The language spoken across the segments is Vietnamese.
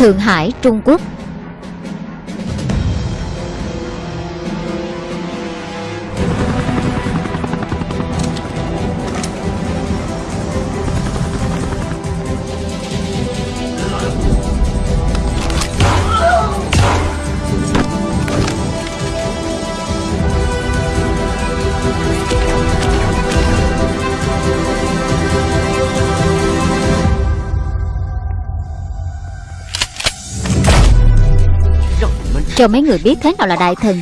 Thượng Hải, Trung Quốc. Cho mấy người biết thế nào là đại thần.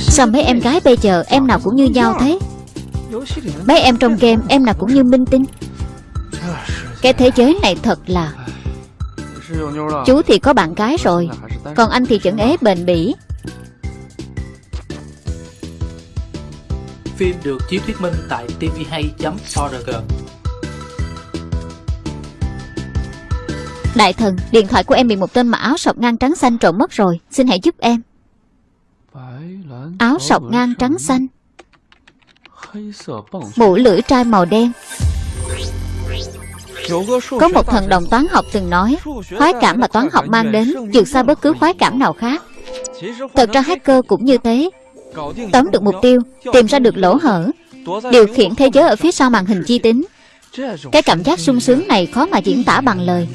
Sao mấy em gái bây giờ em nào cũng như nhau thế? Mấy em trong game em nào cũng như minh tinh. Cái thế giới này thật là Chú thì có bạn gái rồi Còn anh thì chẩn ế bền bỉ Phim được chiếu thuyết minh tại tvhay.org Đại thần, điện thoại của em bị một tên mặc áo sọc ngang trắng xanh trộm mất rồi. Xin hãy giúp em. Áo sọc ngang trắng xanh. Mũ lưỡi trai màu đen. Có một thần đồng toán học từng nói Khoái cảm mà toán học mang đến vượt xa bất cứ khoái cảm nào khác. Thật ra hacker cũng như thế Tóm được mục tiêu, Tìm ra được lỗ hở, Điều khiển thế giới ở phía sau màn hình chi tính. Cái cảm giác sung sướng này khó mà diễn tả bằng lời.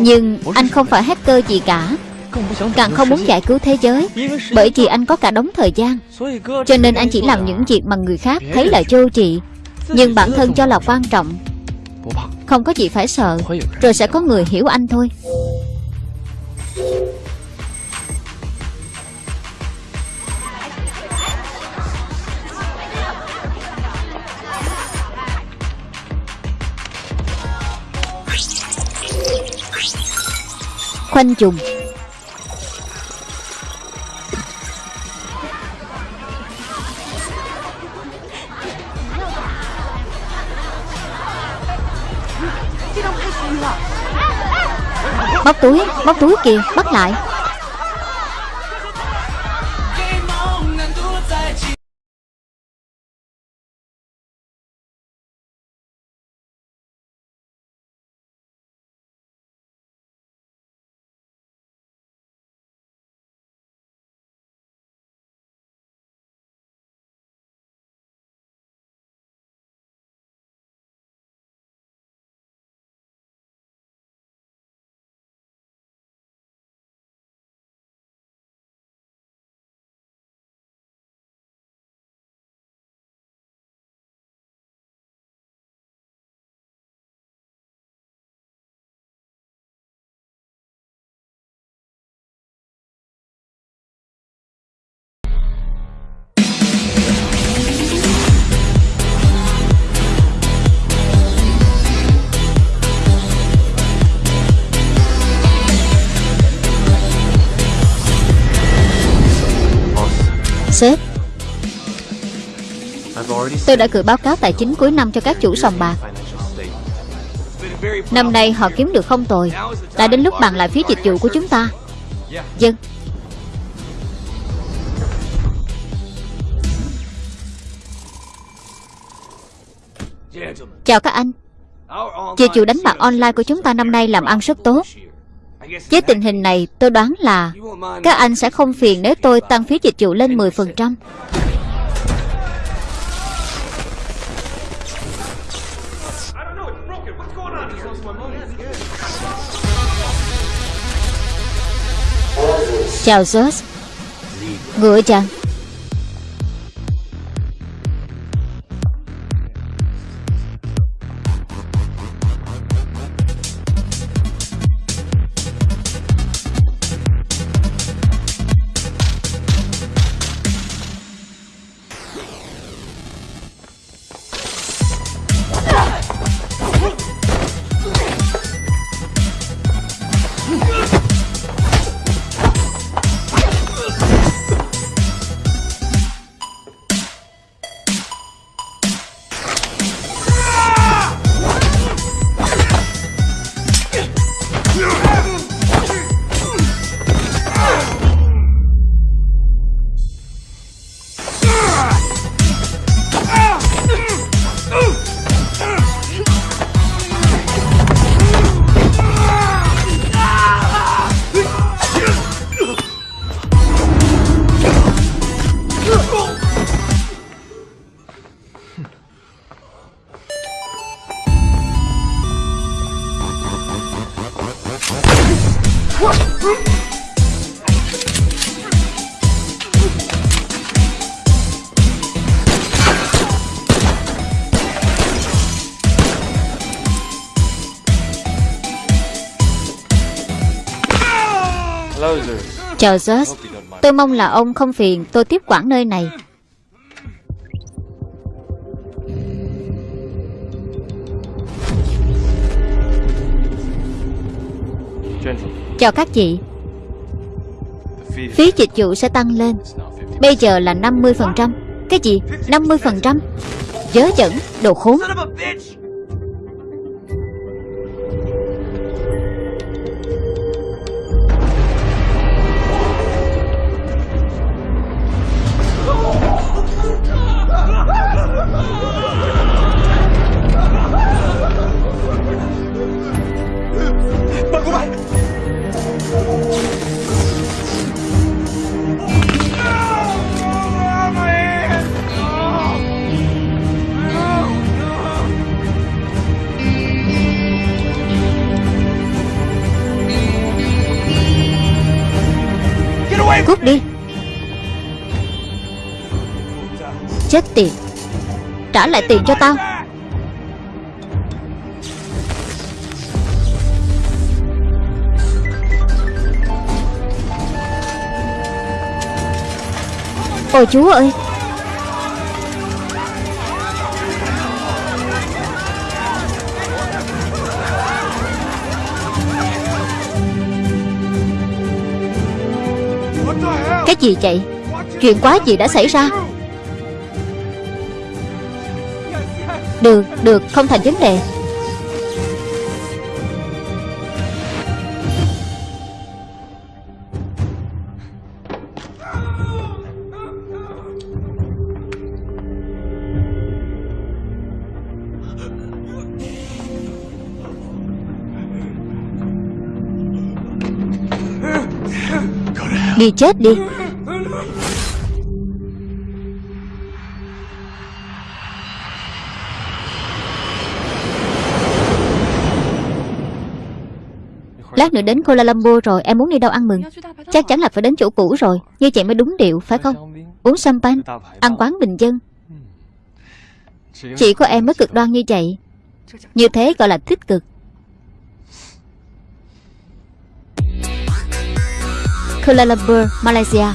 Nhưng anh không phải hacker gì cả. Càng không muốn giải cứu thế giới, Bởi vì anh có cả đống thời gian. Cho nên anh chỉ làm những việc mà người khác thấy là vô trị Nhưng bản thân cho là quan trọng. Không có gì phải sợ, Rồi sẽ có người hiểu anh thôi. Khoanh trùng Móc túi, móc túi kìa, bắt lại. Sếp. Tôi đã gửi báo cáo tài chính cuối năm cho các chủ sòng bạc. Năm nay họ kiếm được không tồi. Đã đến lúc bàn lại phí dịch vụ của chúng ta. Dân. Chào các anh. Dịch vụ đánh bạc online của chúng ta năm nay làm ăn rất tốt với tình hình này, tôi đoán là Các anh sẽ không phiền nếu tôi tăng phí dịch vụ lên 10% Chào Zeus Ngựa chàng. Chào George Tôi mong là ông không phiền tôi tiếp quản nơi này. Chào các chị. Phí dịch vụ sẽ tăng lên. Bây giờ là 50% Cái gì? 50% Dớ dẫn, đồ khốn. Cút đi. Chết tiệt. Trả lại tiền cho tao. Ôi chú ơi. Gì vậy? Chuyện quá gì đã xảy ra? Được, được, không thành vấn đề. Đi chết đi. Nữa đến Kuala Lumpur rồi Em muốn đi đâu ăn mừng? Chắc chắn là phải đến chỗ cũ rồi. Như vậy mới đúng điệu phải không? Uống champagne Ăn quán bình dân. Chỉ có em mới cực đoan như vậy. Như thế gọi là tích cực. Kuala Lumpur, Malaysia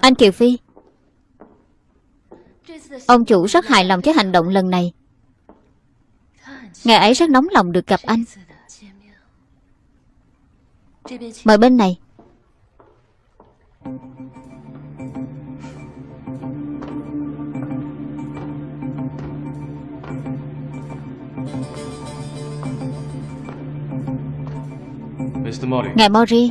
Anh Kiều Phi. Ông chủ rất hài lòng với hành động lần này. Ngày ấy rất nóng lòng được gặp anh. Mời bên này. Ngài Mori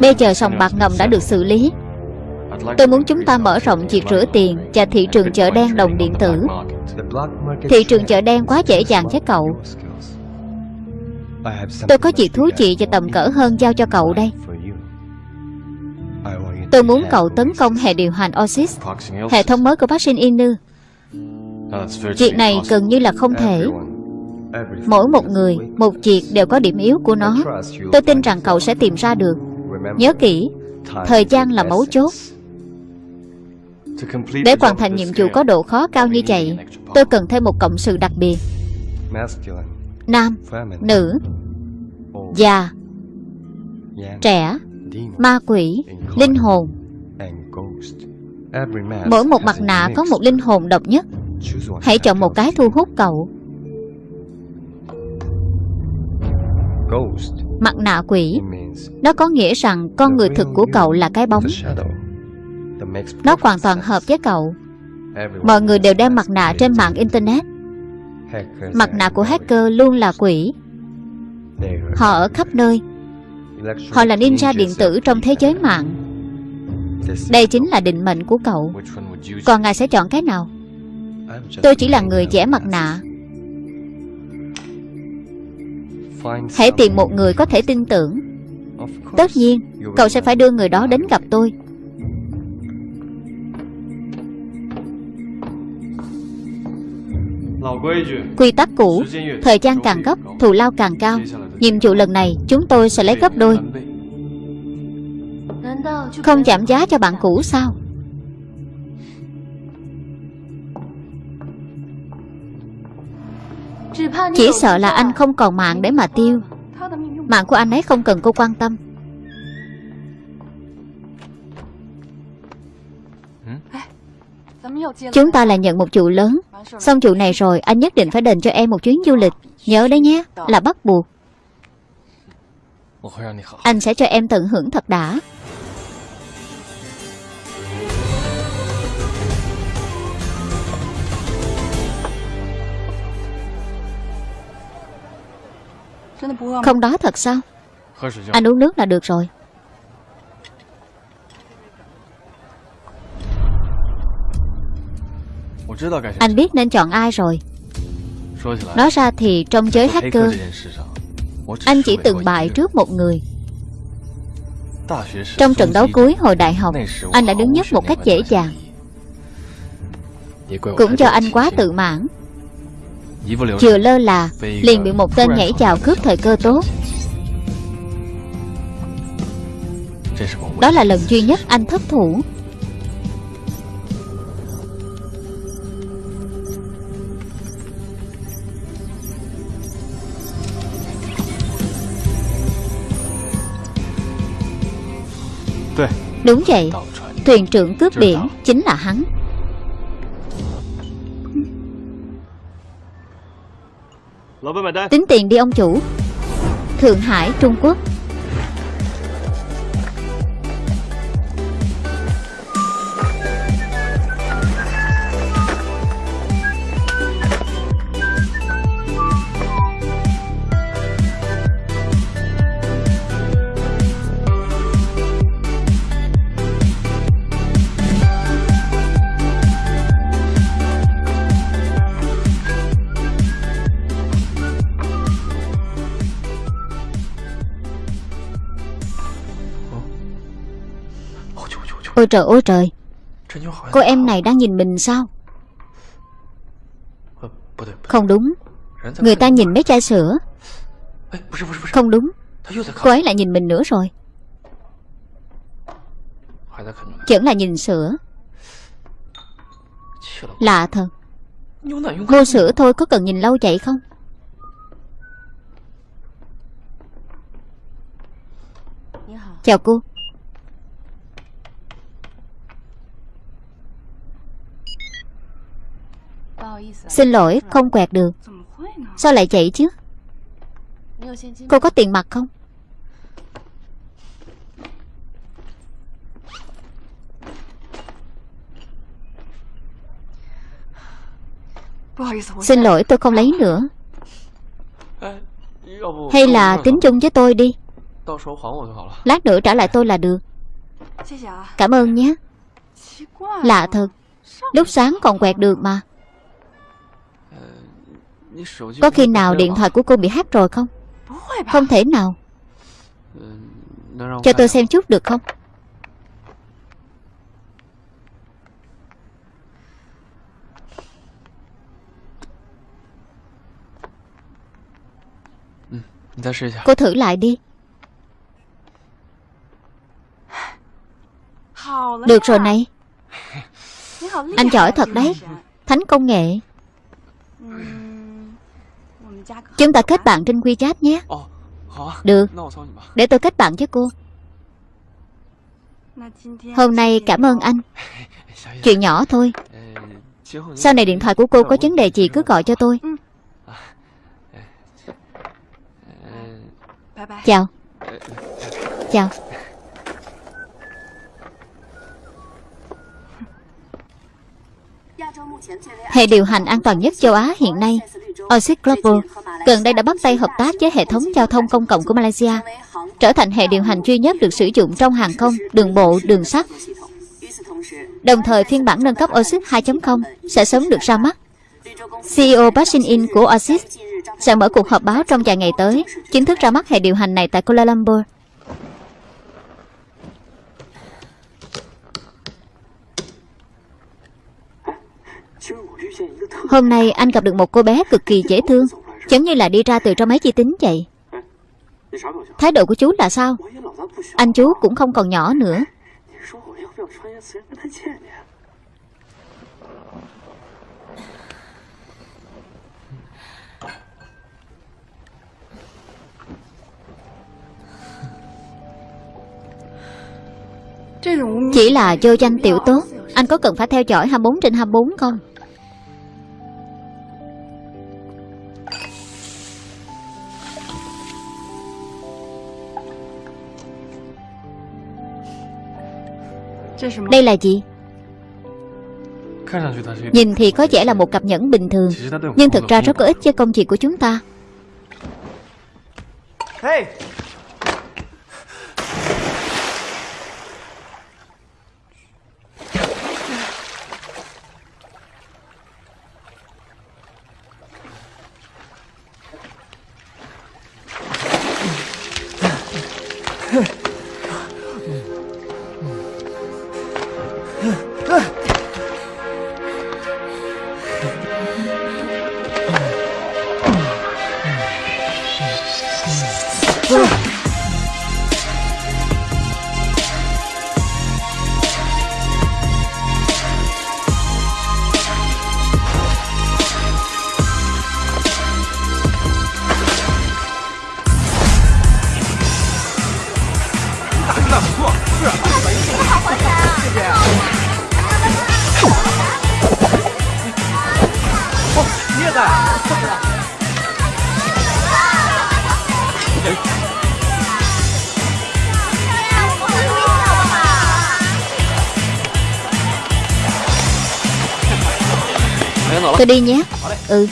Bây giờ sòng bạc ngầm đã được xử lý. Tôi muốn chúng ta mở rộng việc rửa tiền Và thị trường chợ đen đồng điện tử. Thị trường chợ đen quá dễ dàng với cậu. Tôi có chuyện thú vị và tầm cỡ hơn giao cho cậu đây. Tôi muốn cậu tấn công hệ điều hành OSIS Hệ thống mới của vaccine Inu. Việc này gần như là không thể. Mỗi một người, một việc đều có điểm yếu của nó. Tôi tin rằng cậu sẽ tìm ra được Nhớ kỹ Thời gian là mấu chốt. Để hoàn thành nhiệm vụ có độ khó cao như vậy Tôi cần thêm một cộng sự đặc biệt. Nam, nữ, già, trẻ, ma quỷ, linh hồn. Mỗi một mặt nạ có một linh hồn độc nhất. Hãy chọn một cái thu hút cậu. Mặt nạ quỷ Nó có nghĩa rằng con người thực của cậu là cái bóng. Nó hoàn toàn hợp với cậu. Mọi người đều đeo mặt nạ trên mạng Internet. Mặt nạ của hacker luôn là quỷ. Họ ở khắp nơi. Họ là ninja điện tử trong thế giới mạng. Đây chính là định mệnh của cậu. Còn ngài sẽ chọn cái nào? Tôi chỉ là người vẽ mặt nạ. Hãy tìm một người có thể tin tưởng Tất nhiên Cậu sẽ phải đưa người đó đến gặp tôi. Quy tắc cũ Thời gian càng gấp Thù lao càng cao. Nhiệm vụ lần này Chúng tôi sẽ lấy gấp đôi. Không giảm giá cho bạn cũ sao? Chỉ sợ là anh không còn mạng để mà tiêu Mạng của anh ấy không cần cô quan tâm. Chúng ta là nhận một chủ lớn. Xong chủ này rồi, Anh nhất định phải đền cho em một chuyến du lịch. Nhớ đấy nhé, Là bắt buộc. Anh sẽ cho em tận hưởng thật đã. Không đó thật sao? Anh uống nước là được rồi. Anh biết nên chọn ai rồi. Nói ra thì trong giới hacker Anh chỉ từng bại trước một người. Trong trận đấu cuối hồi đại học Anh đã đứng nhất một cách dễ dàng. Cũng cho anh quá tự mãn Vừa lơ là Liền bị một tên nhảy vào cướp thời cơ tốt. Đó là lần duy nhất anh thất thủ. Đúng vậy. Thuyền trưởng cướp biển chính là hắn Tính tiền đi ông chủ. Thượng Hải, Trung Quốc. Ôi trời. Ôi trời Cô em này đang nhìn mình sao? Không đúng. Người ta nhìn mấy chai sữa. Không đúng. Cô ấy lại nhìn mình nữa rồi. Chẳng là nhìn sữa. Lạ thật. Mua sữa thôi có cần nhìn lâu vậy không? Dạ Chào cô. Xin lỗi không quẹt được. Sao lại chạy chứ? Cô có tiền mặt không? Xin lỗi, tôi không lấy nữa. Hay là tính chung với tôi đi. Lát nữa trả lại tôi là được. Cảm ơn nhé. Lạ thật. Lúc sáng còn quẹt được mà. Có khi nào điện thoại của cô bị hack rồi không? Không thể nào. Cho tôi xem chút được không? Cô thử lại đi. Được rồi này. Anh giỏi thật đấy. Thánh công nghệ Chúng ta kết bạn trên WeChat nhé. Được. Để tôi kết bạn với cô. Hôm nay cảm ơn anh. Chuyện nhỏ thôi. Sau này điện thoại của cô có vấn đề gì cứ gọi cho tôi. Chào. Chào. Hệ điều hành an toàn nhất châu Á hiện nay Oasis Global gần đây đã bắt tay hợp tác với hệ thống giao thông công cộng của Malaysia trở thành hệ điều hành duy nhất được sử dụng trong hàng không, đường bộ, đường sắt. Đồng thời phiên bản nâng cấp Oasis 2.0 sẽ sớm được ra mắt. CEO Park Shin In của Oasis sẽ mở cuộc họp báo trong vài ngày tới, chính thức ra mắt hệ điều hành này tại Kuala Lumpur. Hôm nay anh gặp được một cô bé cực kỳ dễ thương, Giống như là đi ra từ trong máy vi tính vậy. Thái độ của chú là sao? Anh chú cũng không còn nhỏ nữa. Chỉ là vô danh tiểu tốt. Anh có cần phải theo dõi 24 trên 24 không? Đây là gì? Nhìn thì có vẻ là một cặp nhẫn bình thường Nhưng thực ra rất có ích cho công việc của chúng ta Tôi đi nhé. Ừ.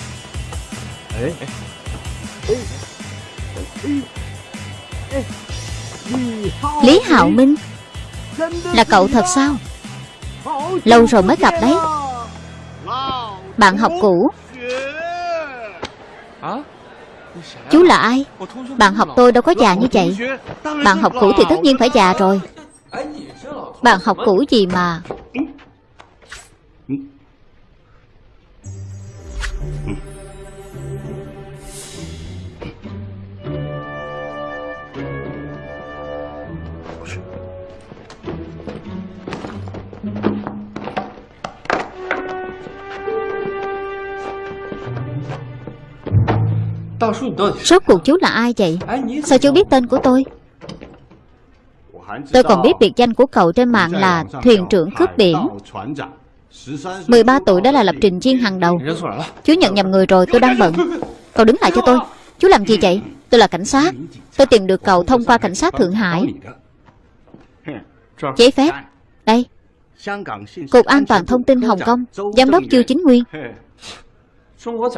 Lý Hạo Minh, Là cậu thật sao? Lâu rồi mới gặp đấy. Bạn học cũ. Chú là ai? Bạn học tôi đâu có già như vậy. Bạn học cũ thì tất nhiên phải già rồi. Bạn học cũ gì mà? Rốt cuộc chú là ai vậy? Sao chú biết tên của tôi? Tôi còn biết biệt danh của cậu trên mạng là thuyền trưởng cướp biển. 13 tuổi đã là lập trình viên hàng đầu. Chú nhận nhầm người rồi tôi đang bận. Cậu đứng lại cho tôi. Chú làm gì vậy? Tôi là cảnh sát. Tôi tìm được cậu thông qua cảnh sát Thượng Hải. Giấy phép. Đây. Cục An toàn Thông tin Hồng Kông Giám đốc Chu Chính Nguyên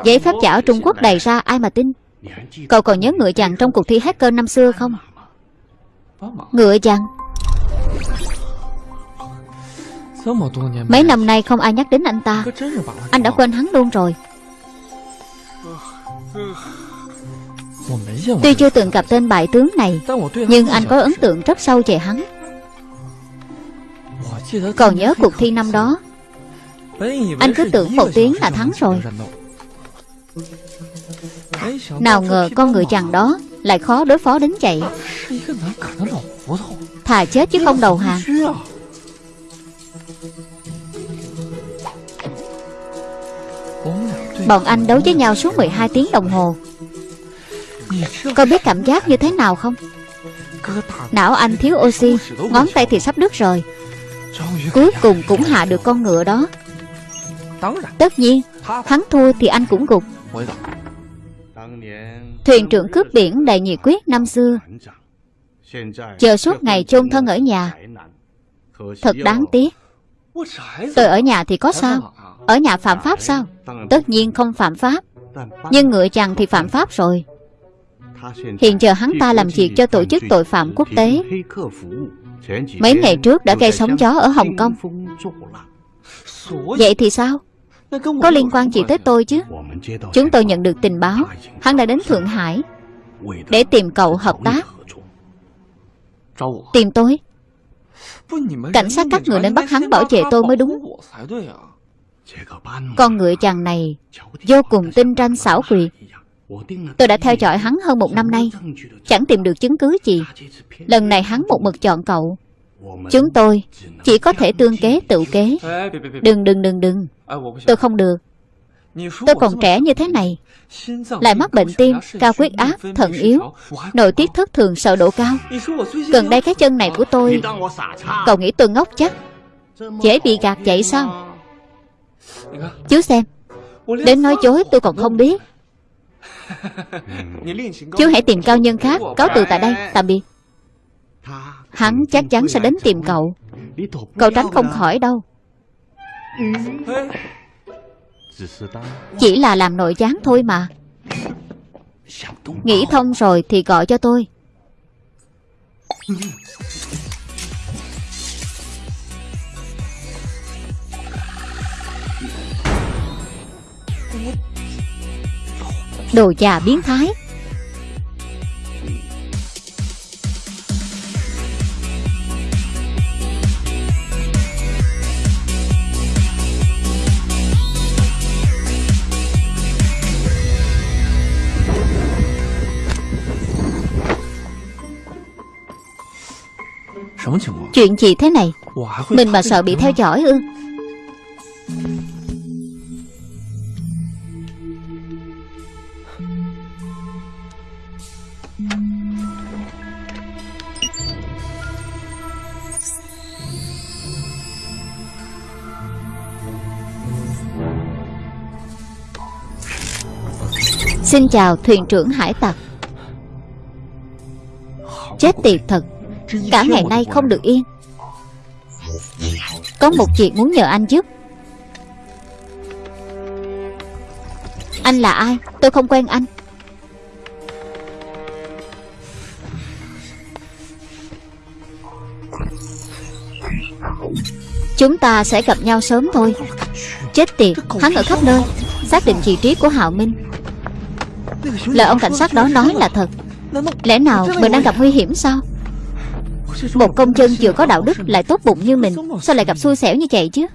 Giấy phép giả ở Trung Quốc đầy ra ai mà tin? Cậu còn nhớ ngựa chàng trong cuộc thi hacker năm xưa không? Ngựa chàng. Mấy năm nay không ai nhắc đến anh ta. Anh đã quên hắn luôn rồi. Tuy chưa từng gặp tên bại tướng này Nhưng anh có ấn tượng rất sâu về hắn. Còn nhớ cuộc thi năm đó Anh cứ tưởng một tiếng là thắng rồi nào ngờ con người chàng đó Lại khó đối phó đến vậy. Thà chết chứ không đầu hàng. Bọn anh đấu với nhau suốt 12 tiếng đồng hồ. Có biết cảm giác như thế nào không? Não anh thiếu oxy, Ngón tay thì sắp đứt rồi. Cuối cùng cũng hạ được con ngựa đó. Tất nhiên Hắn thua thì anh cũng gục. Thuyền trưởng cướp biển đầy nhiệt quyết năm xưa. Chờ suốt ngày chôn thân ở nhà. Thật đáng tiếc. Tôi ở nhà thì có sao? Ở nhà phạm pháp sao? Tất nhiên không phạm pháp. Nhưng ngựa chàng thì phạm pháp rồi. Hiện giờ hắn ta làm việc cho tổ chức tội phạm quốc tế. Mấy ngày trước đã gây sóng gió ở Hồng Kông. Vậy thì sao? Có liên quan gì tới tôi chứ? Chúng tôi nhận được tình báo. Hắn đã đến Thượng Hải Để tìm cậu hợp tác. Tìm tôi. Cảnh sát các người nên bắt hắn bảo vệ tôi mới đúng. Con ngựa chàng này Vô cùng tinh ranh xảo quyệt. Tôi đã theo dõi hắn hơn một năm nay. Chẳng tìm được chứng cứ gì. Lần này hắn một mực chọn cậu. Chúng tôi chỉ có thể tương kế, tự kế. Đừng đừng đừng đừng. Tôi không được. Tôi còn trẻ như thế này Lại mắc bệnh tim, cao huyết áp, thận yếu Nội tiết thất thường sợ độ cao Gần đây cái chân này của tôi Cậu nghĩ tôi ngốc chắc. Dễ bị gạt vậy sao? Chú xem. Đến nói dối tôi còn không biết. Chú hãy tìm cao nhân khác Cáo từ tại đây, tạm biệt. Hắn chắc chắn sẽ đến tìm cậu. Cậu tránh không khỏi đâu chỉ là làm nội gián thôi mà. Nghĩ thông rồi thì gọi cho tôi. Đồ già biến thái. Chuyện gì thế này? Mình mà sợ bị theo dõi ư? Xin chào thuyền trưởng hải tặc. Chết tiệt thật Cả ngày nay không được yên. Có một việc muốn nhờ anh giúp. Anh là ai? Tôi không quen anh. Chúng ta sẽ gặp nhau sớm thôi. Chết tiệt Hắn ở khắp nơi. Xác định vị trí của Hạo Minh. Lời ông cảnh sát đó nói là thật. Lẽ nào mình đang gặp nguy hiểm sao một công dân vừa có đạo đức Lại tốt bụng như mình, Sao lại gặp xui xẻo như vậy chứ?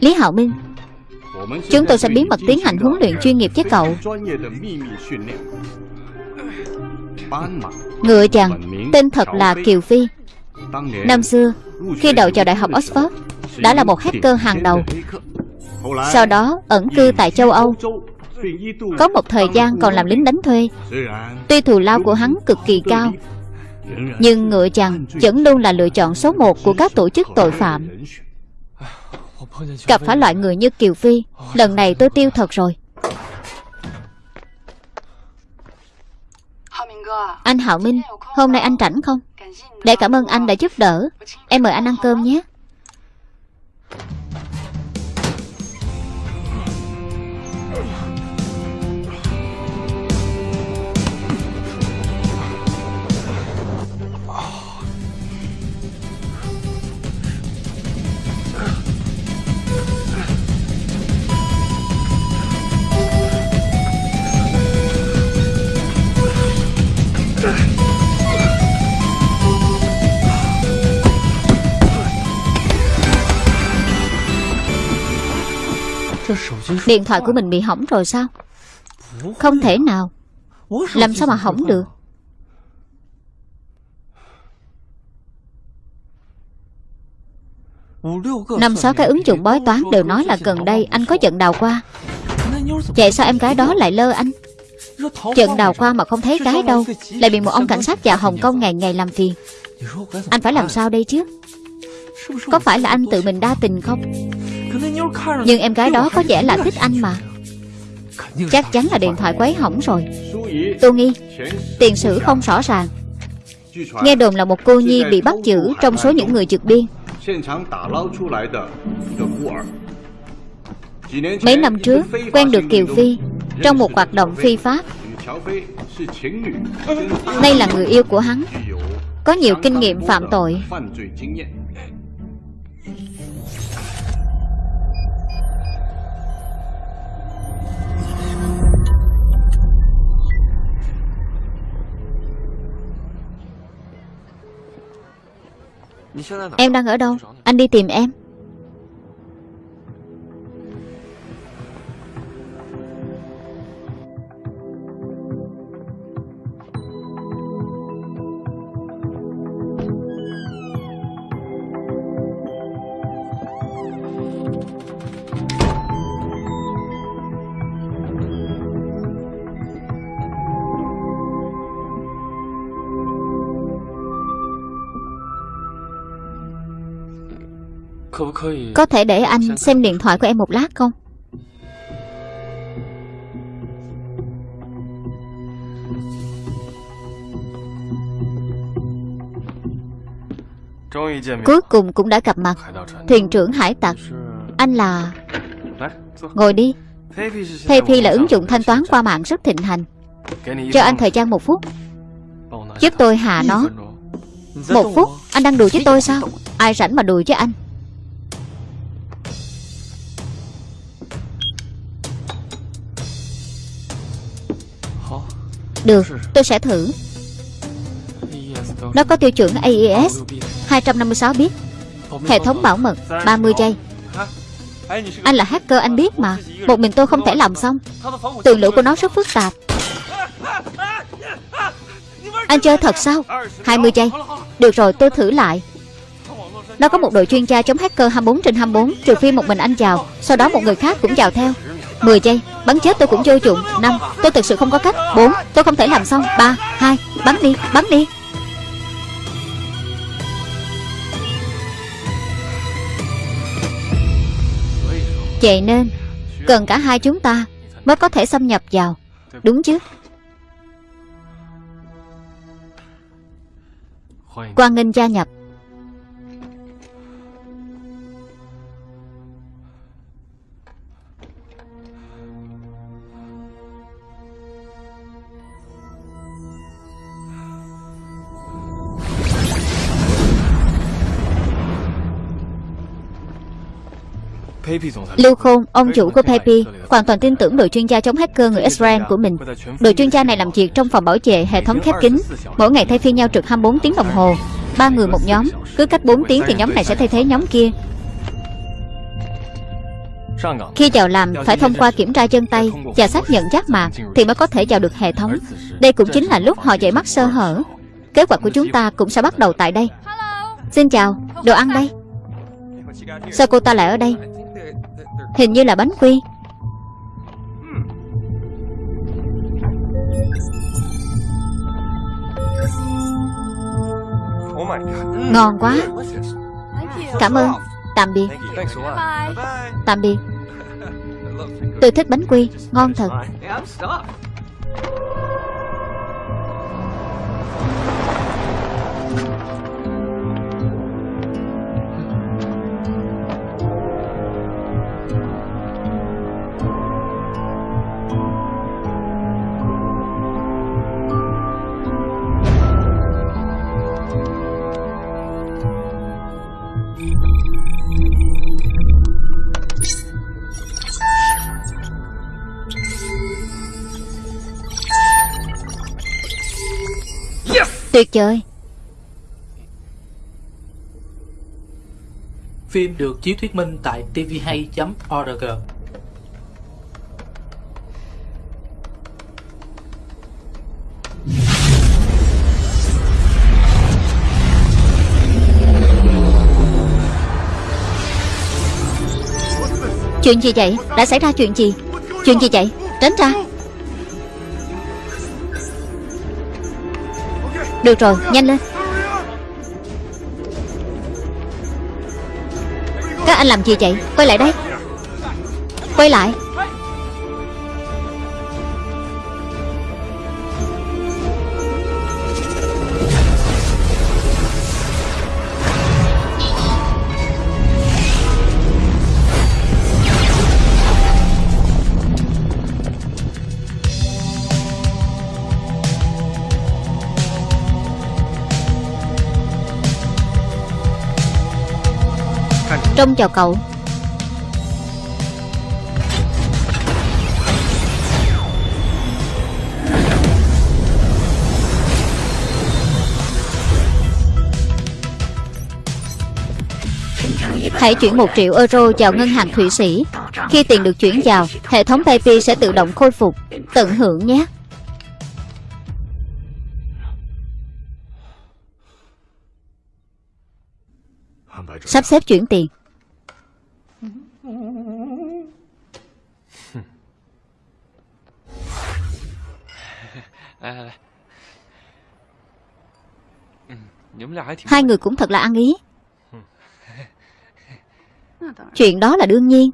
Lý Hạo Minh, Chúng tôi sẽ bí mật tiến hành huấn luyện chuyên nghiệp với cậu. Ngựa chàng, Tên thật là Kiều Phi. Năm xưa, Khi đậu vào Đại học Oxford, Đã là một hacker hàng đầu. Sau đó, ẩn cư tại châu Âu. Có một thời gian còn làm lính đánh thuê. Tuy thù lao của hắn cực kỳ cao, Nhưng ngựa chằn vẫn luôn là lựa chọn số một của các tổ chức tội phạm. Gặp phải loại người như Kiều Phi, Lần này tôi tiêu thật rồi. Anh Hạo Minh, Hôm nay anh rảnh không? Để cảm ơn anh đã giúp đỡ. Em mời anh ăn cơm nhé. Điện thoại của mình bị hỏng rồi sao? Không thể nào. Làm sao mà hỏng được? Năm sáu cái ứng dụng bói toán đều nói là gần đây anh có trận đào qua. Vậy sao em gái đó lại lơ anh? Trận đào qua mà không thấy cái đâu, Lại bị một ông cảnh sát già Hồng Kông ngày ngày làm phiền. Anh phải làm sao đây chứ? Có phải là anh tự mình đa tình không? Nhưng em gái đó có vẻ là thích anh mà. Chắc chắn là điện thoại quấy hỏng rồi. Tô Nghi, Tiền sử không rõ ràng. Nghe đồn là một cô nhi bị bắt giữ Trong số những người trượt biên. Mấy năm trước, Quen được Kiều Phi Trong một hoạt động phi pháp. Đây là người yêu của hắn. Có nhiều kinh nghiệm phạm tội. Em đang ở đâu? Anh đi tìm em. Có thể để anh xem điện thoại của em một lát không? Cuối cùng cũng đã gặp mặt. Thuyền trưởng hải tặc. Anh là Ngồi đi. PayPay là ứng dụng thanh toán qua mạng rất thịnh hành. Cho anh thời gian một phút. Giúp tôi hạ nó. Một phút. Anh đang đùa với tôi sao? Ai rảnh mà đùa với anh Được, tôi sẽ thử. Nó có tiêu chuẩn AES 256 bit Hệ thống bảo mật 30 giây. Anh là hacker anh biết mà. Một mình tôi không thể làm xong. Tường lửa của nó rất phức tạp. Anh chơi thật sao? 20 giây. Được rồi tôi thử lại. Nó có một đội chuyên gia chống hacker 24 trên 24 Trừ phi một mình anh vào Sau đó một người khác cũng vào theo. 10 giây, Bắn chết tôi cũng vô dụng. 5 Tôi thực sự không có cách. 4 Tôi không thể làm xong. 3 2 Bắn đi Bắn đi. Vậy nên, Cần cả hai chúng ta Mới có thể xâm nhập vào. Đúng chứ? Quan nghênh gia nhập. Lưu Khôn, ông chủ của Pepe hoàn toàn tin tưởng đội chuyên gia chống hacker người Israel của mình. Đội chuyên gia này làm việc trong phòng bảo vệ hệ thống khép kín, mỗi ngày thay phiên nhau trực 24 tiếng đồng hồ, ba người một nhóm, cứ cách 4 tiếng thì nhóm này sẽ thay thế nhóm kia. Khi vào làm phải thông qua kiểm tra chân tay và xác nhận giác mạc thì mới có thể vào được hệ thống. Đây cũng chính là lúc họ dậy mắt sơ hở. Kế hoạch của chúng ta cũng sẽ bắt đầu tại đây. Xin chào, đồ ăn đây. Sao cô ta lại ở đây Hình như là bánh quy. Ngon quá. Cảm ơn. Tạm biệt. Tạm biệt. Tôi thích bánh quy. Ngon thật. Tuyệt vời. Phim được chiếu thuyết minh tại tvhay.org Chuyện gì vậy? Đã xảy ra chuyện gì? Chuyện gì vậy? Tránh ra Được rồi Nhanh lên. Các anh làm gì vậy? Quay lại đây. Quay lại. Trông chào cậu. Hãy chuyển 1 triệu euro vào ngân hàng Thụy Sĩ. Khi tiền được chuyển vào, Hệ thống PayPay sẽ tự động khôi phục, Tận hưởng nhé. Sắp xếp chuyển tiền. Hai người cũng thật là ăn ý. Chuyện đó là đương nhiên.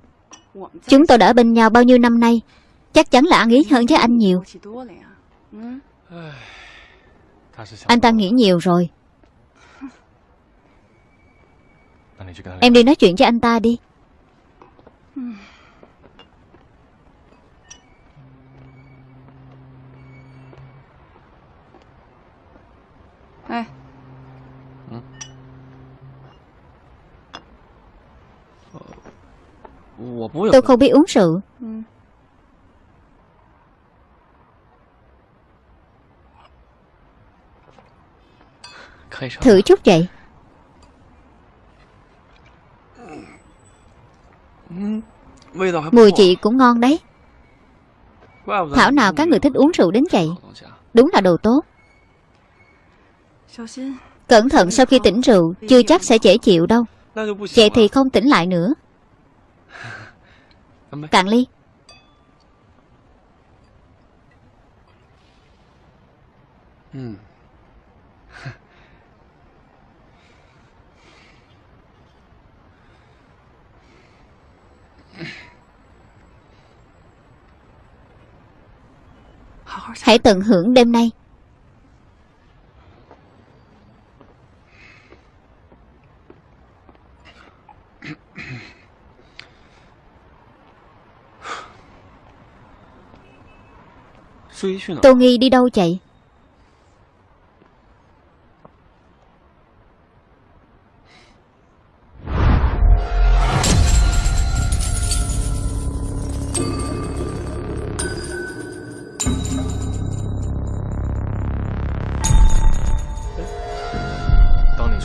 Chúng tôi đã ở bên nhau bao nhiêu năm nay Chắc chắn là ăn ý hơn với anh nhiều. Anh ta nghĩ nhiều rồi. Em đi nói chuyện với anh ta đi Tôi không biết uống rượu. Thử chút vậy. Mùi chị cũng ngon đấy. Thảo nào các người thích uống rượu đến vậy? Đúng là đồ tốt Cẩn thận sau khi tỉnh rượu Chưa chắc sẽ dễ chịu đâu. Vậy thì không tỉnh lại nữa. Cạn ly. Hãy tận hưởng đêm nay Tô Nghi đi đâu chạy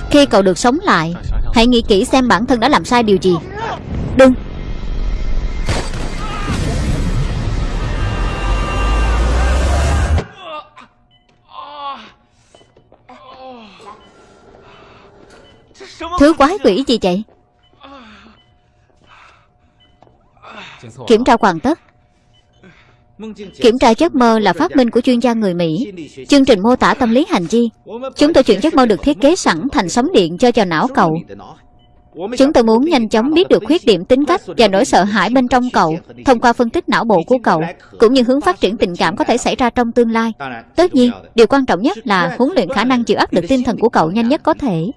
Khi cậu được sống lại Hãy nghĩ kỹ xem bản thân đã làm sai điều gì. Đừng. Thứ quái quỷ gì vậy? Kiểm tra hoàn tất. Kiểm tra giấc mơ là phát minh của chuyên gia người Mỹ Chương trình mô tả tâm lý hành vi Chúng tôi chuyển giấc mơ được thiết kế sẵn thành sóng điện cho vào não cậu Chúng tôi muốn nhanh chóng biết được khuyết điểm tính cách và nỗi sợ hãi bên trong cậu thông qua phân tích não bộ của cậu, cũng như hướng phát triển tình cảm có thể xảy ra trong tương lai. Tất nhiên, điều quan trọng nhất là huấn luyện khả năng chịu áp lực tinh thần của cậu nhanh nhất có thể.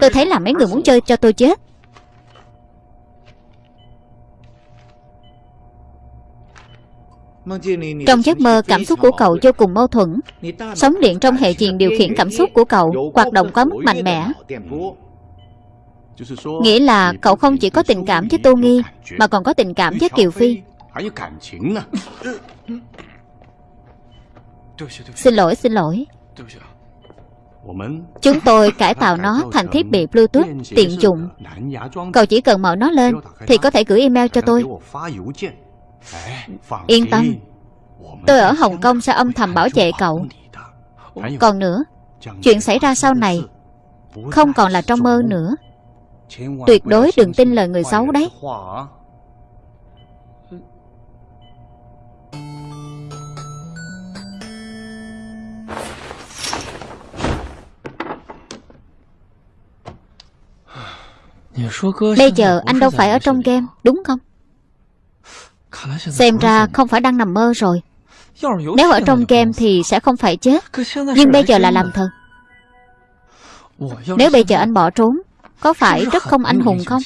Tôi thấy là mấy người muốn chơi cho tôi chết. Trong giấc mơ, cảm xúc của cậu vô cùng mâu thuẫn. Sóng điện trong hệ truyền điều khiển cảm xúc của cậu hoạt động quá mức mạnh mẽ. Nghĩa là cậu không chỉ có tình cảm với Tô Nghi Mà còn có tình cảm với Kiều Phi. Xin lỗi, xin lỗi. Chúng tôi cải tạo nó thành thiết bị Bluetooth tiện dụng. Cậu chỉ cần mở nó lên Thì có thể gửi email cho tôi Yên tâm. Tôi ở Hồng Kông sẽ âm thầm bảo vệ cậu. Còn nữa Chuyện xảy ra sau này Không còn là trong mơ nữa. Tuyệt đối đừng tin lời người xấu đấy. Bây giờ anh đâu phải ở trong game Đúng không Xem ra không phải đang nằm mơ rồi. Nếu ở trong game thì sẽ không phải chết Nhưng bây giờ là làm thật. Nếu bây giờ anh bỏ trốn có phải rất không anh hùng không?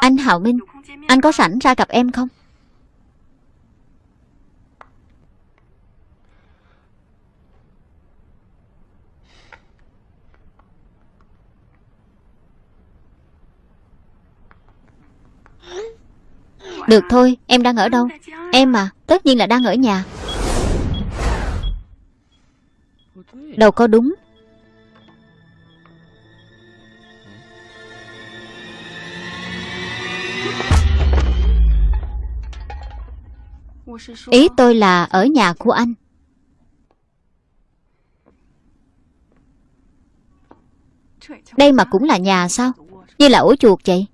Anh Hạo Minh Anh có sẵn ra gặp em không Được thôi, em đang ở đâu? Em à, tất nhiên là đang ở nhà. Đâu có đúng. Ý tôi là ở nhà của anh. Đây mà cũng là nhà sao? Như là ổ chuột vậy.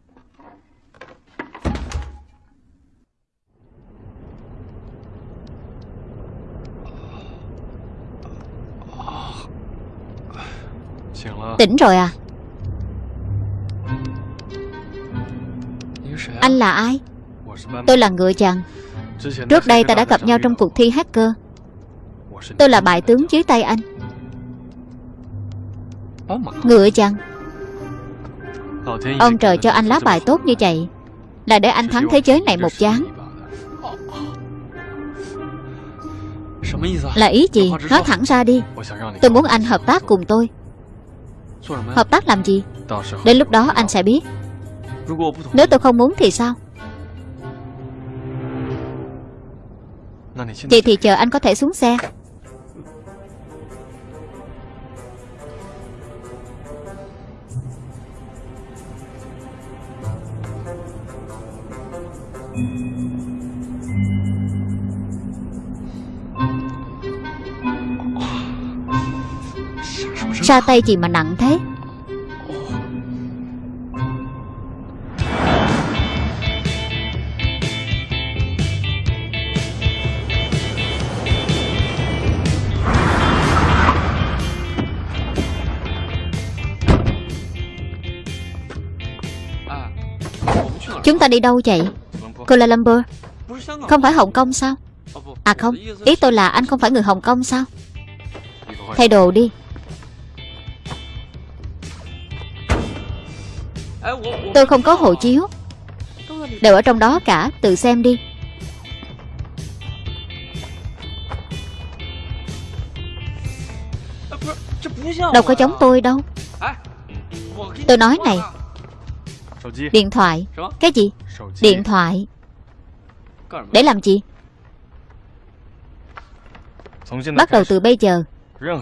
Tỉnh rồi à? Anh là ai? Tôi là ngựa chàng. Trước đây ta đã gặp nhau trong cuộc thi hacker. Tôi là bại tướng dưới tay anh. Ngựa chàng. Ông trời cho anh lá bài tốt như vậy Là để anh thắng thế giới này một chán. Là ý gì? Nói thẳng ra đi. Tôi muốn anh hợp tác cùng tôi Hợp tác làm gì? Đến lúc đó anh sẽ biết. Nếu tôi không muốn thì sao? Vậy thì chờ anh có thể xuống xe Ra tay gì mà nặng thế? Chúng ta đi đâu vậy? Kuala Lumpur. Không phải Hồng Kông sao? À không, Ý tôi là anh không phải người Hồng Kông sao? Thay đồ đi. Tôi không có hộ chiếu. Đều ở trong đó cả, Tự xem đi. Đâu có giống tôi đâu. Tôi nói này. Điện thoại. Cái gì? Điện thoại. Để làm gì? Bắt đầu từ bây giờ,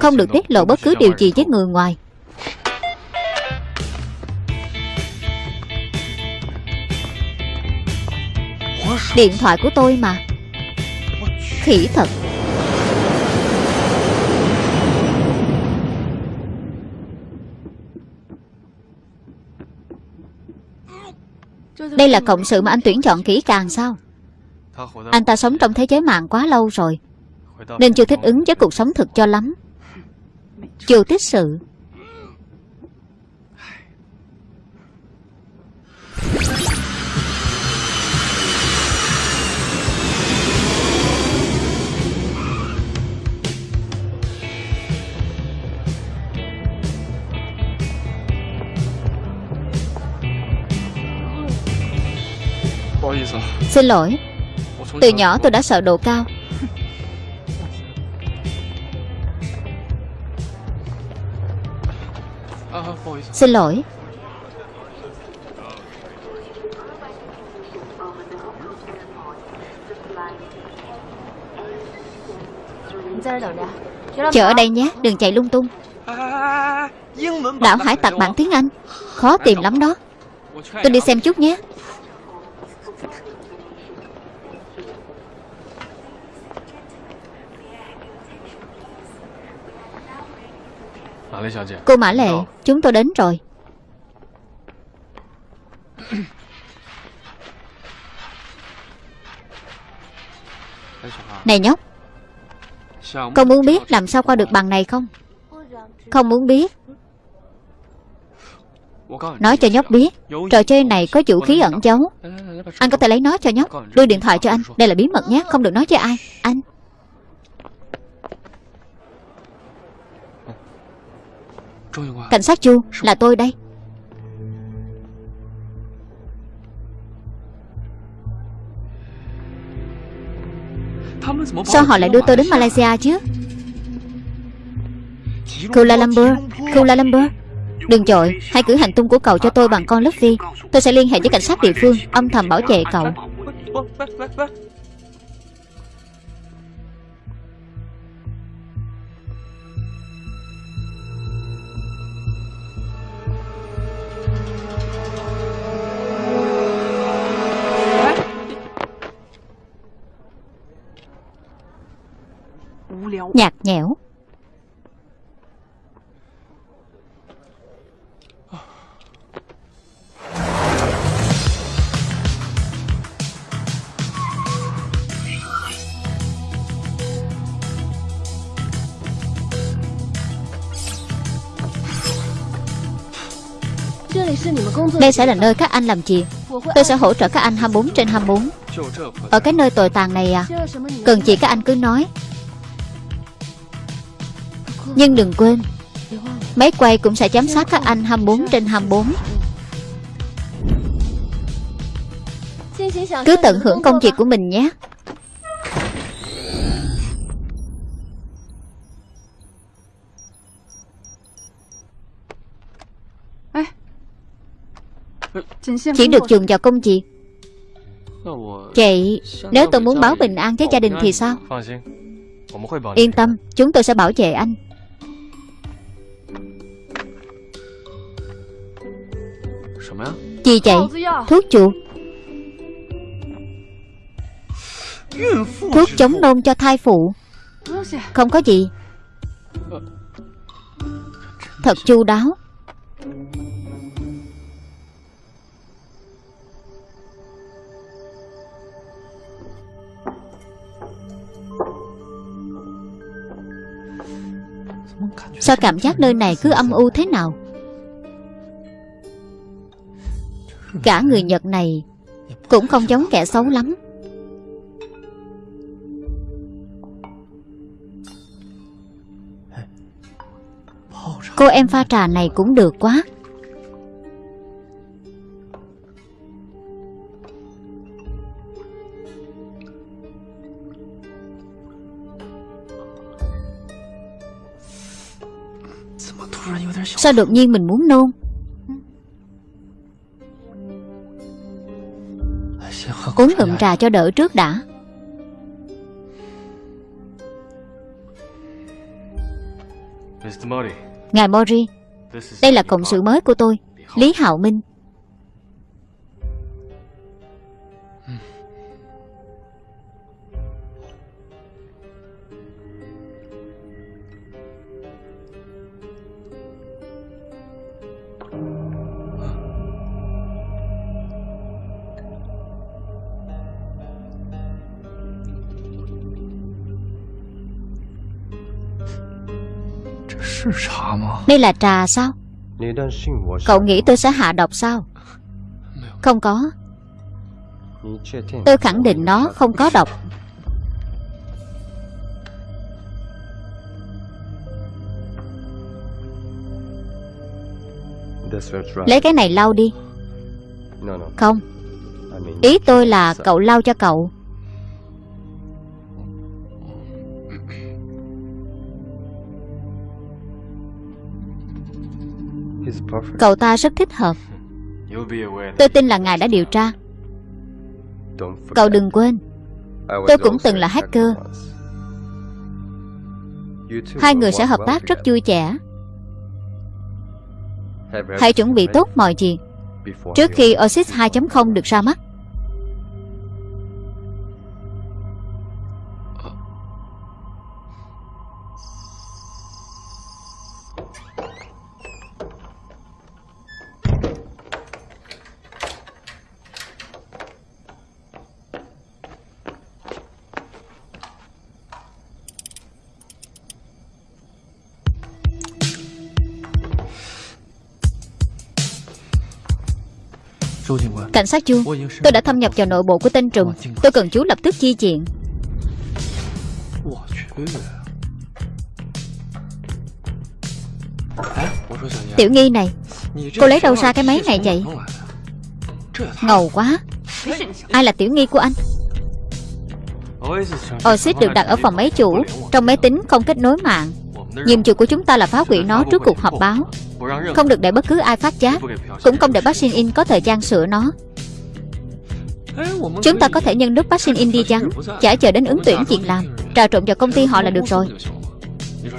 Không được tiết lộ bất cứ điều gì với người ngoài. Điện thoại của tôi mà. Khỉ thật. Đây là cộng sự mà anh tuyển chọn kỹ càng sao? Anh ta sống trong thế giới mạng quá lâu rồi, Nên chưa thích ứng với cuộc sống thực cho lắm. Chưa tích sự. Xin lỗi. Từ nhỏ tôi đã sợ độ cao. Xin lỗi. Chờ ở đây nhé, đừng chạy lung tung. Đảo hải tặc bản tiếng Anh. Khó tìm lắm đó. Tôi đi xem chút nhé. Cô Mã Lệ Chúng tôi đến rồi. Này nhóc Con muốn biết làm sao qua được bằng này không? Không muốn biết. Nói cho nhóc biết. Trò chơi này có vũ khí ẩn giấu. Anh có thể lấy nó cho nhóc. Đưa điện thoại cho anh. Đây là bí mật nhé Không được nói cho ai. Anh. Cảnh sát Chu là tôi đây. Sao họ lại đưa tôi đến Malaysia? Chứ? Kuala Lumpur Kuala Lumpur. Đừng chọi, Hãy cử hành tung của cậu cho tôi bằng con lớp vi. Tôi sẽ liên hệ với cảnh sát địa phương Âm thầm bảo vệ cậu. nhẽo. Đây sẽ là nơi các anh làm gì, Tôi sẽ hỗ trợ các anh 24 trên 24 Ở cái nơi tồi tàn này à Cần gì các anh cứ nói. Nhưng đừng quên Máy quay cũng sẽ giám sát các anh 24 trên 24 Cứ tận hưởng công việc của mình nhé. Chỉ được dùng vào công việc. Chị Nếu tôi muốn báo bình an với gia đình thì sao? Yên tâm Chúng tôi sẽ bảo vệ anh. Gì vậy Thuốc chuột. Thuốc chống nôn cho thai phụ. Không có gì. Thật chu đáo. Sao cảm giác nơi này cứ âm u thế nào Cả người Nhật này Cũng không giống kẻ xấu lắm. Cô em pha trà này cũng được quá. Sao đột nhiên mình muốn nôn? Uống ngụm trà cho đỡ trước đã. Ngài Mori Đây là cộng sự mới của tôi Lý Hạo Minh Đây là trà sao? Cậu nghĩ tôi sẽ hạ độc sao? Không có. Tôi khẳng định nó không có độc. Lấy cái này lau đi. Không. Ý tôi là cậu lau cho cậu. Cậu ta rất thích hợp. Tôi tin là ngài đã điều tra. Cậu đừng quên. Tôi cũng từng là hacker. Hai người sẽ hợp tác rất vui vẻ. Hãy chuẩn bị tốt mọi chuyện Trước khi Oasis 2.0 được ra mắt Cảnh sát Chu, Tôi đã thâm nhập vào nội bộ của tên trùm. Tôi cần chú lập tức chi chuyện Tiểu nghi này, Cô lấy đâu ra cái máy này vậy? Ngầu quá. Ai là tiểu nghi của anh? Oasis được đặt ở phòng máy chủ, Trong máy tính không kết nối mạng. Nhiệm vụ của chúng ta là phá hủy nó trước cuộc họp báo. Không được để bất cứ ai phát giác Cũng không để bác Shin In có thời gian sửa nó. Chúng ta có thể nhân lúc bác Shin In đi chắn Chả chờ đến ứng tuyển chuyện làm Trà trộn vào công ty họ là được rồi.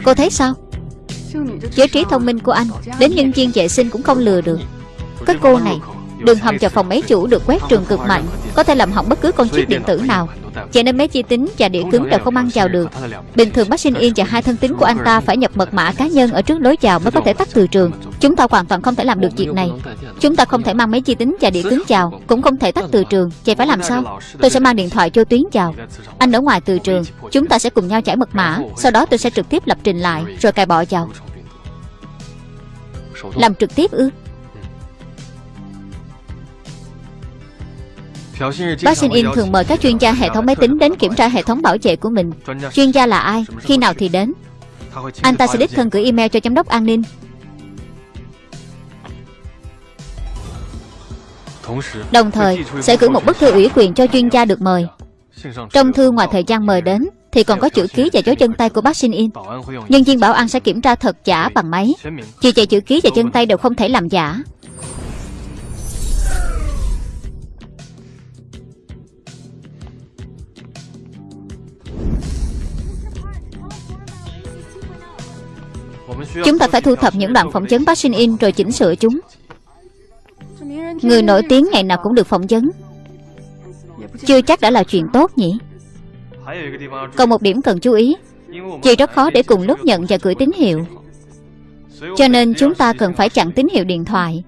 Cô thấy sao? Giới trí thông minh của anh Đến nhân viên vệ sinh cũng không lừa được. Cái cô này Đường hầm vào phòng máy chủ được quét trường cực mạnh Có thể làm hỏng bất cứ con chip điện tử nào. Cho nên mấy chi tính và đĩa cứng đều không ăn chào được Bình thường bác Sinh In và hai thân tín của anh ta Phải nhập mật mã cá nhân ở trước lối vào mới có thể tắt từ trường. Chúng ta hoàn toàn không thể làm được việc này. Chúng ta không thể mang mấy chi tính và đĩa cứng vào Cũng không thể tắt từ trường. Vậy phải làm sao? Tôi sẽ mang điện thoại cho Tuyến vào. Anh ở ngoài từ trường Chúng ta sẽ cùng nhau trải mật mã Sau đó tôi sẽ trực tiếp lập trình lại Rồi cài bỏ vào. Làm trực tiếp ư In thường mời các chuyên gia hệ thống máy tính đến kiểm tra hệ thống bảo vệ của mình. Chuyên gia là ai, khi nào thì đến? Anh ta sẽ đích thân gửi email cho giám đốc an ninh. Đồng thời sẽ gửi một bức thư ủy quyền cho chuyên gia được mời. Trong thư ngoài thời gian mời đến Thì còn có chữ ký và dấu chân tay của bác Sinh In Nhân viên bảo an sẽ kiểm tra thật giả bằng máy. Vì vậy chữ ký và chân tay đều không thể làm giả Chúng ta phải thu thập những đoạn phỏng vấn bác Sinh In rồi chỉnh sửa chúng. Người nổi tiếng ngày nào cũng được phỏng vấn. Chưa chắc đã là chuyện tốt nhỉ? Còn một điểm cần chú ý. Vì rất khó để cùng lúc nhận và gửi tín hiệu. Cho nên chúng ta cần phải chặn tín hiệu điện thoại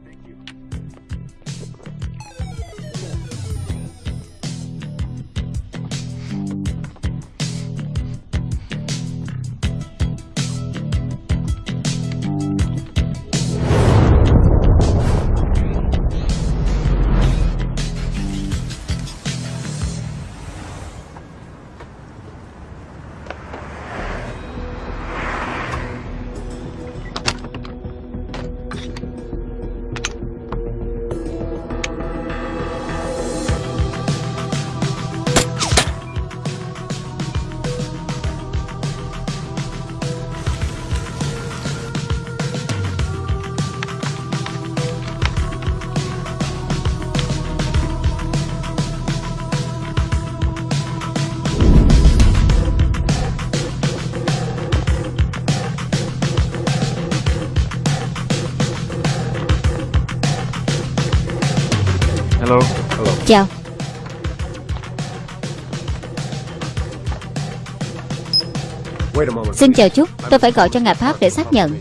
Xin chờ chút Tôi phải gọi cho ngài Pháp để xác nhận.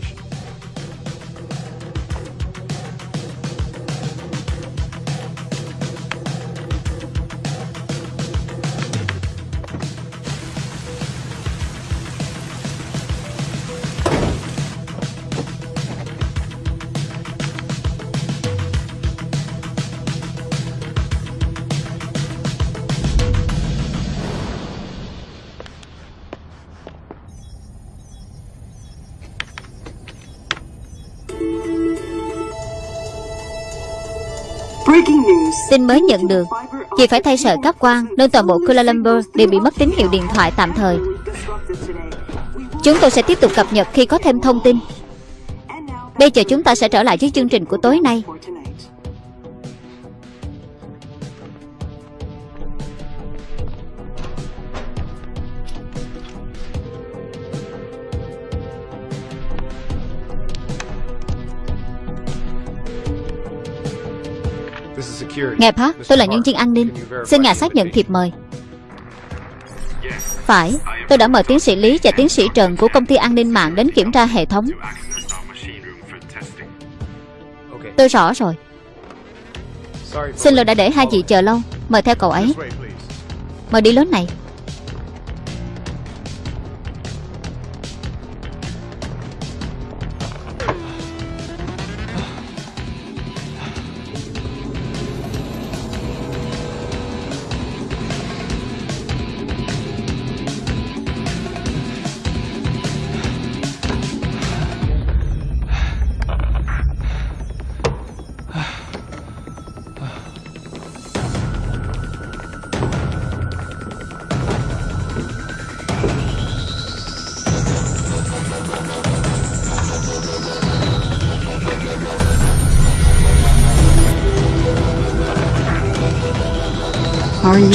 Tin mới nhận được. Vì phải thay sợi cáp quang Nên toàn bộ Kuala Lumpur đều bị mất tín hiệu điện thoại tạm thời. Chúng tôi sẽ tiếp tục cập nhật khi có thêm thông tin. Bây giờ chúng ta sẽ trở lại với chương trình của tối nay. Ngài Park, tôi là nhân viên an ninh. Xin ngài xác nhận thiệp mời. Phải, tôi đã mời tiến sĩ Lý và tiến sĩ Trần của công ty an ninh mạng đến kiểm tra hệ thống. Okay. Tôi rõ rồi. Xin lỗi đã để hai vị chờ lâu. Mời theo cậu ấy. Mời đi lớn này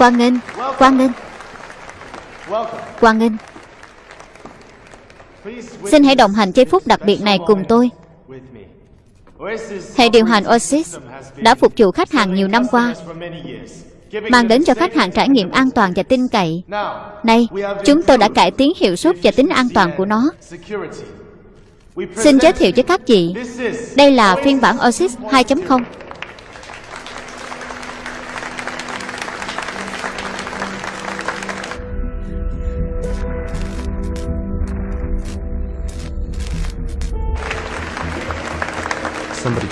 Quang Nghênh Quang Nghênh. Quang Nghênh. Xin hãy đồng hành giây phút đặc biệt này cùng tôi. Hệ điều hành Oasis đã phục vụ khách hàng nhiều năm qua mang đến cho khách hàng trải nghiệm an toàn và tin cậy. Nay, chúng tôi đã cải tiến hiệu suất và tính an toàn của nó. Xin giới thiệu với các chị, Đây là phiên bản Oasis 2.0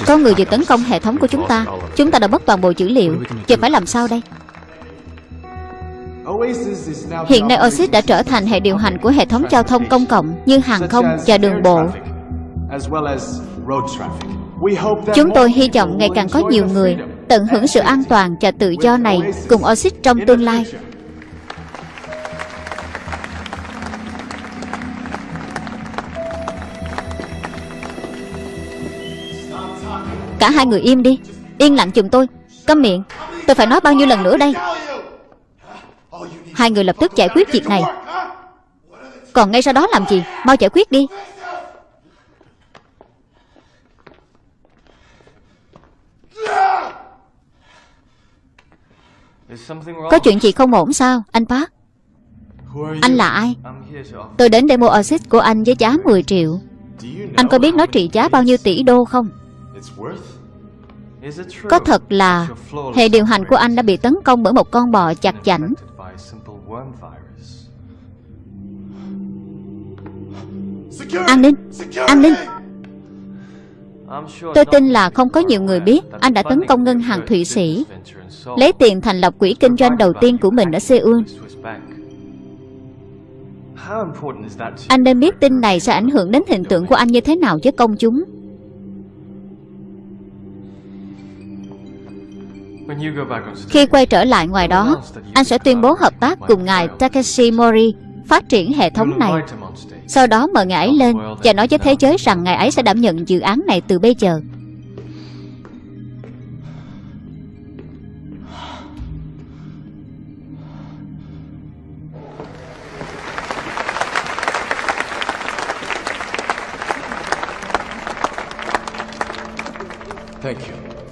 Có người vừa tấn công hệ thống của chúng ta Chúng ta đã mất toàn bộ dữ liệu Giờ phải làm sao đây Hiện nay Oasis đã trở thành hệ điều hành của hệ thống giao thông công cộng như hàng không và đường bộ. Chúng tôi hy vọng ngày càng có nhiều người tận hưởng sự an toàn và tự do này cùng Oasis trong tương lai. Cả hai người im đi. Yên lặng giùm tôi. Câm miệng. Tôi phải nói bao nhiêu lần nữa đây? Hai người lập tức giải quyết việc này. Còn ngay sau đó làm gì? Mau giải quyết đi. Có chuyện gì không ổn sao, Anh Park? Anh là ai? Tôi đến để mua Oasis của anh với giá 10 triệu. Anh có biết nó trị giá bao nhiêu tỷ đô không? Có thật là Hệ điều hành của anh đã bị tấn công bởi một con bò chặt chảnh An ninh An ninh! Tôi tin là không có nhiều người biết Anh đã tấn công ngân hàng Thụy Sĩ. Lấy tiền thành lập quỹ kinh doanh đầu tiên của mình ở Seoul. Anh nên biết tin này sẽ ảnh hưởng đến hình tượng của anh như thế nào với công chúng Khi quay trở lại ngoài đó Anh sẽ tuyên bố hợp tác cùng ngài Takeshi Mori Phát triển hệ thống này. Sau đó mời ngài ấy lên Và nói với thế giới rằng ngài ấy sẽ đảm nhận dự án này từ bây giờ.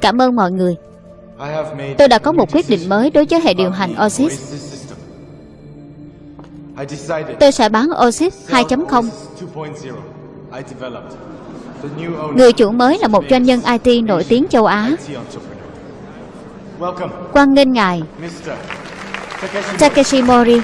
Cảm ơn mọi người Tôi đã có một quyết định mới đối với hệ điều hành decided Tôi sẽ bán Oasis 2.0 Oasis 2.0. I developed the new owner. Người chủ mới là một doanh nhân IT nổi tiếng châu Á IT entrepreneur. Welcome, Quan nghênh ngài. Takeshi Mori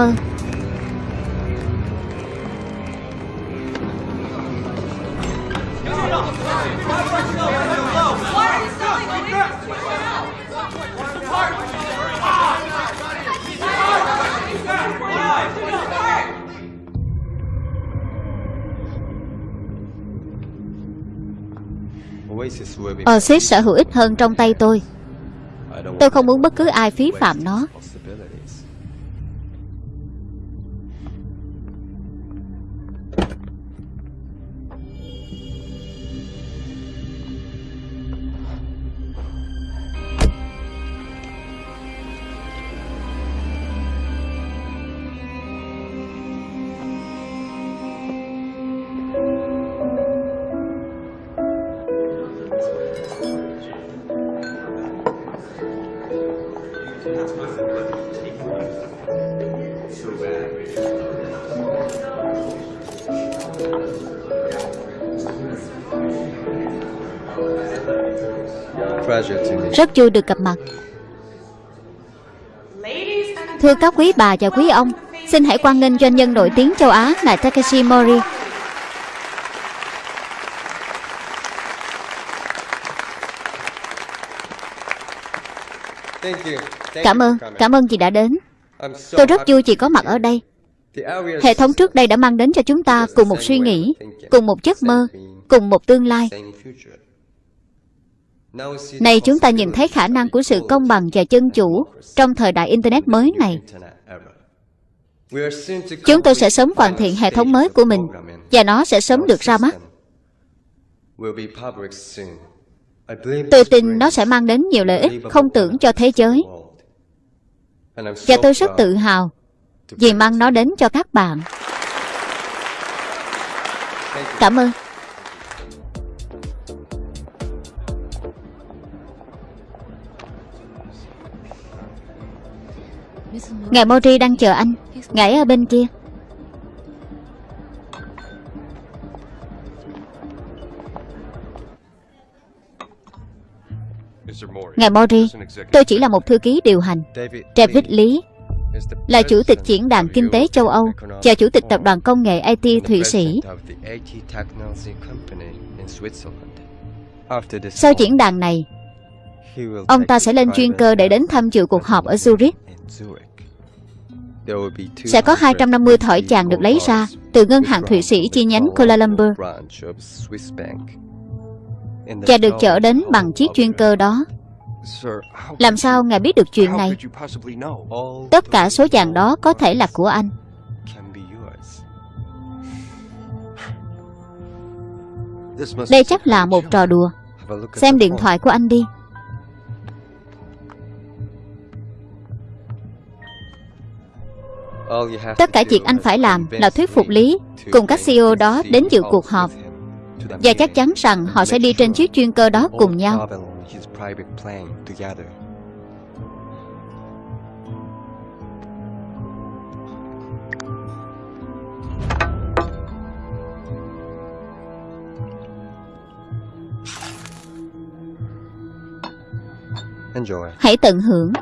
Cảm ơn Oasis Oasis sẽ hữu ích hơn trong tay tôi. Tôi không muốn bất cứ ai phí phạm nó Rất vui được gặp mặt. Thưa các quý bà và quý ông Xin hãy quan nghênh doanh nhân nổi tiếng châu Á là Takeshi Mori. Cảm ơn, cảm ơn chị đã đến. Tôi rất vui chị có mặt ở đây. Hệ thống trước đây đã mang đến cho chúng ta cùng một suy nghĩ Cùng một giấc mơ Cùng một tương lai Này chúng ta nhìn thấy khả năng của sự công bằng và chân chủ Trong thời đại Internet mới này. Chúng tôi sẽ sớm hoàn thiện hệ thống mới của mình. Và nó sẽ sớm được ra mắt. Tôi tin nó sẽ mang đến nhiều lợi ích không tưởng cho thế giới. Và tôi rất tự hào vì mang nó đến cho các bạn. Cảm ơn Ngài Mori đang chờ anh Ngài ở bên kia Ngài Mori Tôi chỉ là một thư ký điều hành David, Lý là chủ tịch Diễn đàn Kinh tế châu Âu và chủ tịch tập đoàn công nghệ IT Thụy Sĩ. Sau diễn đàn này, ông ta sẽ lên chuyên cơ để đến tham dự cuộc họp ở Zurich. Sẽ có 250 thỏi chàng được lấy ra từ ngân hàng Thụy Sĩ chi nhánh Kuala Lumpur và được chở đến bằng chiếc chuyên cơ đó. Làm sao ngài biết được chuyện này? Tất cả số vàng đó có thể là của anh. Đây chắc là một trò đùa. Xem điện thoại của anh đi. Tất cả việc anh phải làm là thuyết phục Lý cùng các CEO đó đến dự cuộc họp và chắc chắn rằng họ sẽ đi trên chiếc chuyên cơ đó cùng nhau. Hãy tận hưởng.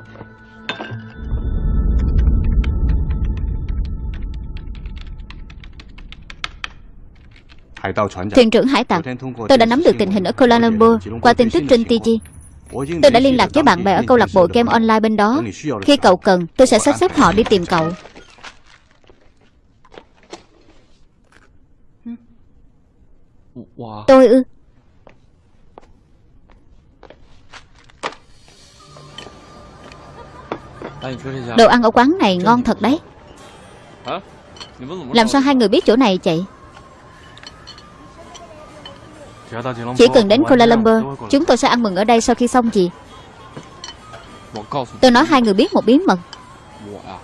Thuyền trưởng hải tặc, tôi đã nắm được tình hình ở Kuala Lumpur qua tin tức trên TG. Tôi đã liên lạc với bạn bè ở câu lạc bộ game online bên đó. Khi cậu cần, tôi sẽ sắp xếp họ đi tìm cậu. Tôi ư? Đồ ăn ở quán này ngon thật đấy. Làm sao hai người biết chỗ này chạy? Chỉ cần đến Kuala Lumpur Chúng tôi sẽ ăn mừng ở đây sau khi xong gì? Tôi nói hai người biết một bí mật.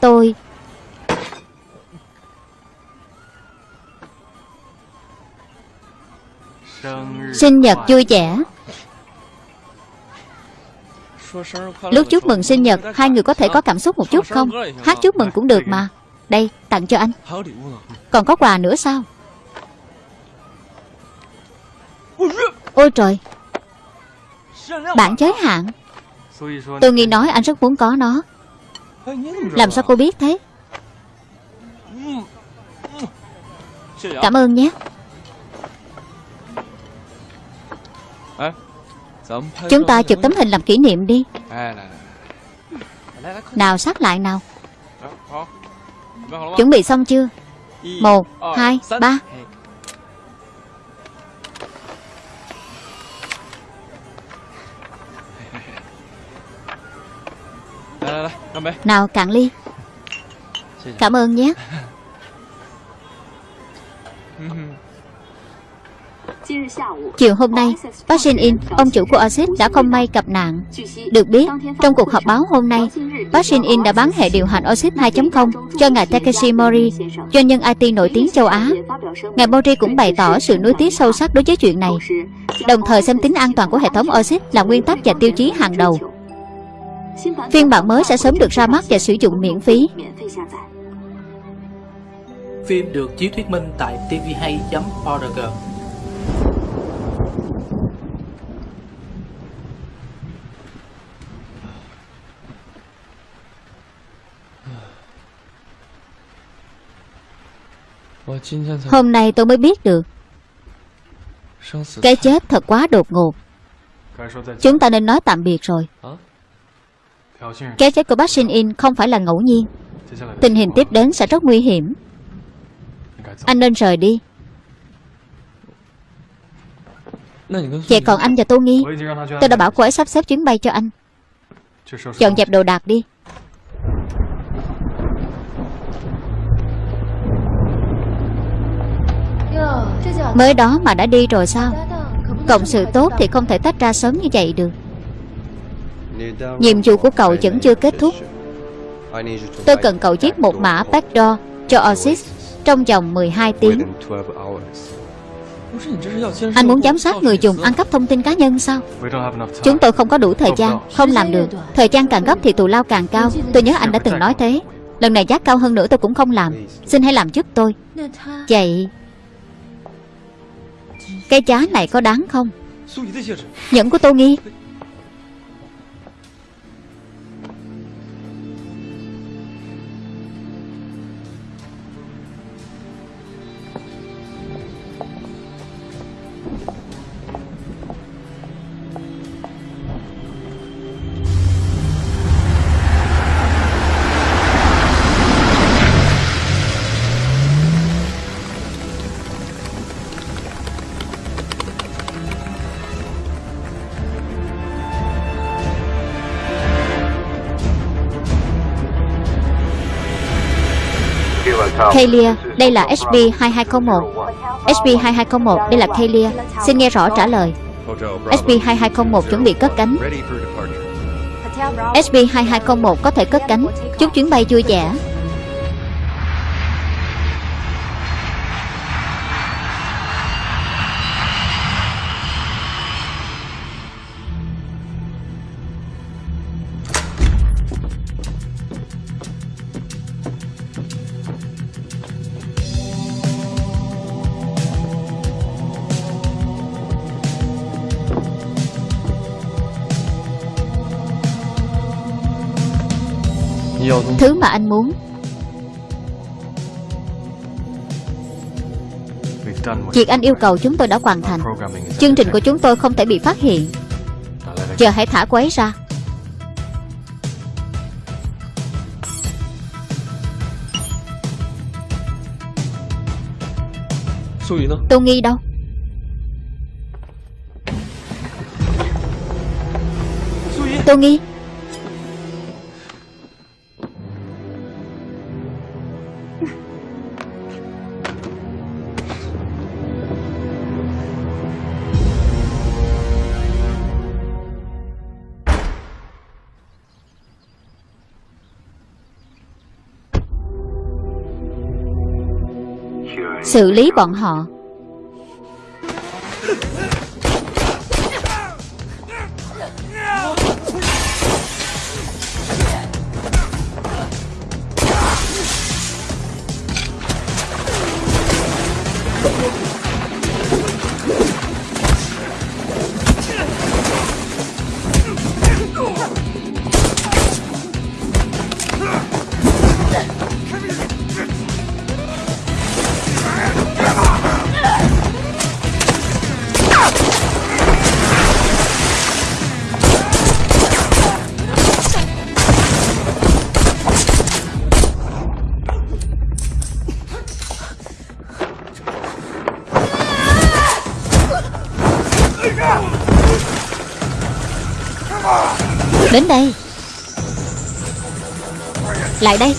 Tôi. Sinh nhật vui vẻ. Lúc chúc mừng sinh nhật Hai người có thể có cảm xúc một chút không? Hát chúc mừng cũng được mà. Đây tặng cho anh. Còn có quà nữa sao Ôi trời. Bản giới hạn. Tôi nghĩ nói anh rất muốn có nó. Làm sao cô biết thế? Cảm ơn nhé. Chúng ta chụp tấm hình làm kỷ niệm đi. Nào sát lại nào. Chuẩn bị xong chưa? Một, hai, ba Nào cạn ly Cảm ơn nhé Chiều hôm nay, bác Shin In, ông chủ của Oasis đã không may gặp nạn. Được biết, trong cuộc họp báo hôm nay, bác Shin In đã bán hệ điều hành Oasis 2.0 cho ngài Takeshi Mori, doanh nhân IT nổi tiếng châu Á. Ngài Mori cũng bày tỏ sự nuối tiếc sâu sắc đối với chuyện này, đồng thời xem tính an toàn của hệ thống Oasis là nguyên tắc và tiêu chí hàng đầu. Phiên bản mới sẽ sớm được ra mắt và sử dụng miễn phí. Phim được chiếu thuyết minh tại tvhay.org Hôm nay tôi mới biết được. Cái chết thật quá đột ngột. Chúng ta nên nói tạm biệt rồi Cái chết của bác Shin In không phải là ngẫu nhiên. Tình hình tiếp đến sẽ rất nguy hiểm. Anh nên rời đi. Vậy còn anh và Tô Nghi Tôi đã bảo cô ấy sắp xếp chuyến bay cho anh. Dọn dẹp đồ đạc đi. Mới đó mà đã đi rồi sao? Cộng sự tốt thì không thể tách ra sớm như vậy được Nhiệm vụ của cậu vẫn chưa kết thúc. Tôi cần cậu viết một mã backdoor cho Oasis trong vòng 12 tiếng. Anh muốn giám sát người dùng ăn cắp thông tin cá nhân sao? Chúng tôi không có đủ thời gian, Không làm được. Thời gian càng gấp thì tù lao càng cao. Tôi nhớ anh đã từng nói thế. Lần này giá cao hơn nữa tôi cũng không làm. Xin hãy làm giúp tôi. Vậy, Cái giá này có đáng không? Nhẫn của Tô Nghi. Kalia, đây là SB2201 SB2201, đây là Kalia Xin nghe rõ trả lời. SB2201 chuẩn bị cất cánh. SB2201 có thể cất cánh. Chúc chuyến bay vui vẻ mà anh muốn. Việc anh yêu cầu chúng tôi đã hoàn thành. Chương trình của chúng tôi không thể bị phát hiện. Giờ hãy thả cô ấy ra. Tô Nghi đâu? Tô Nghi Xử lý bọn họ. Đến đây. Lại đây.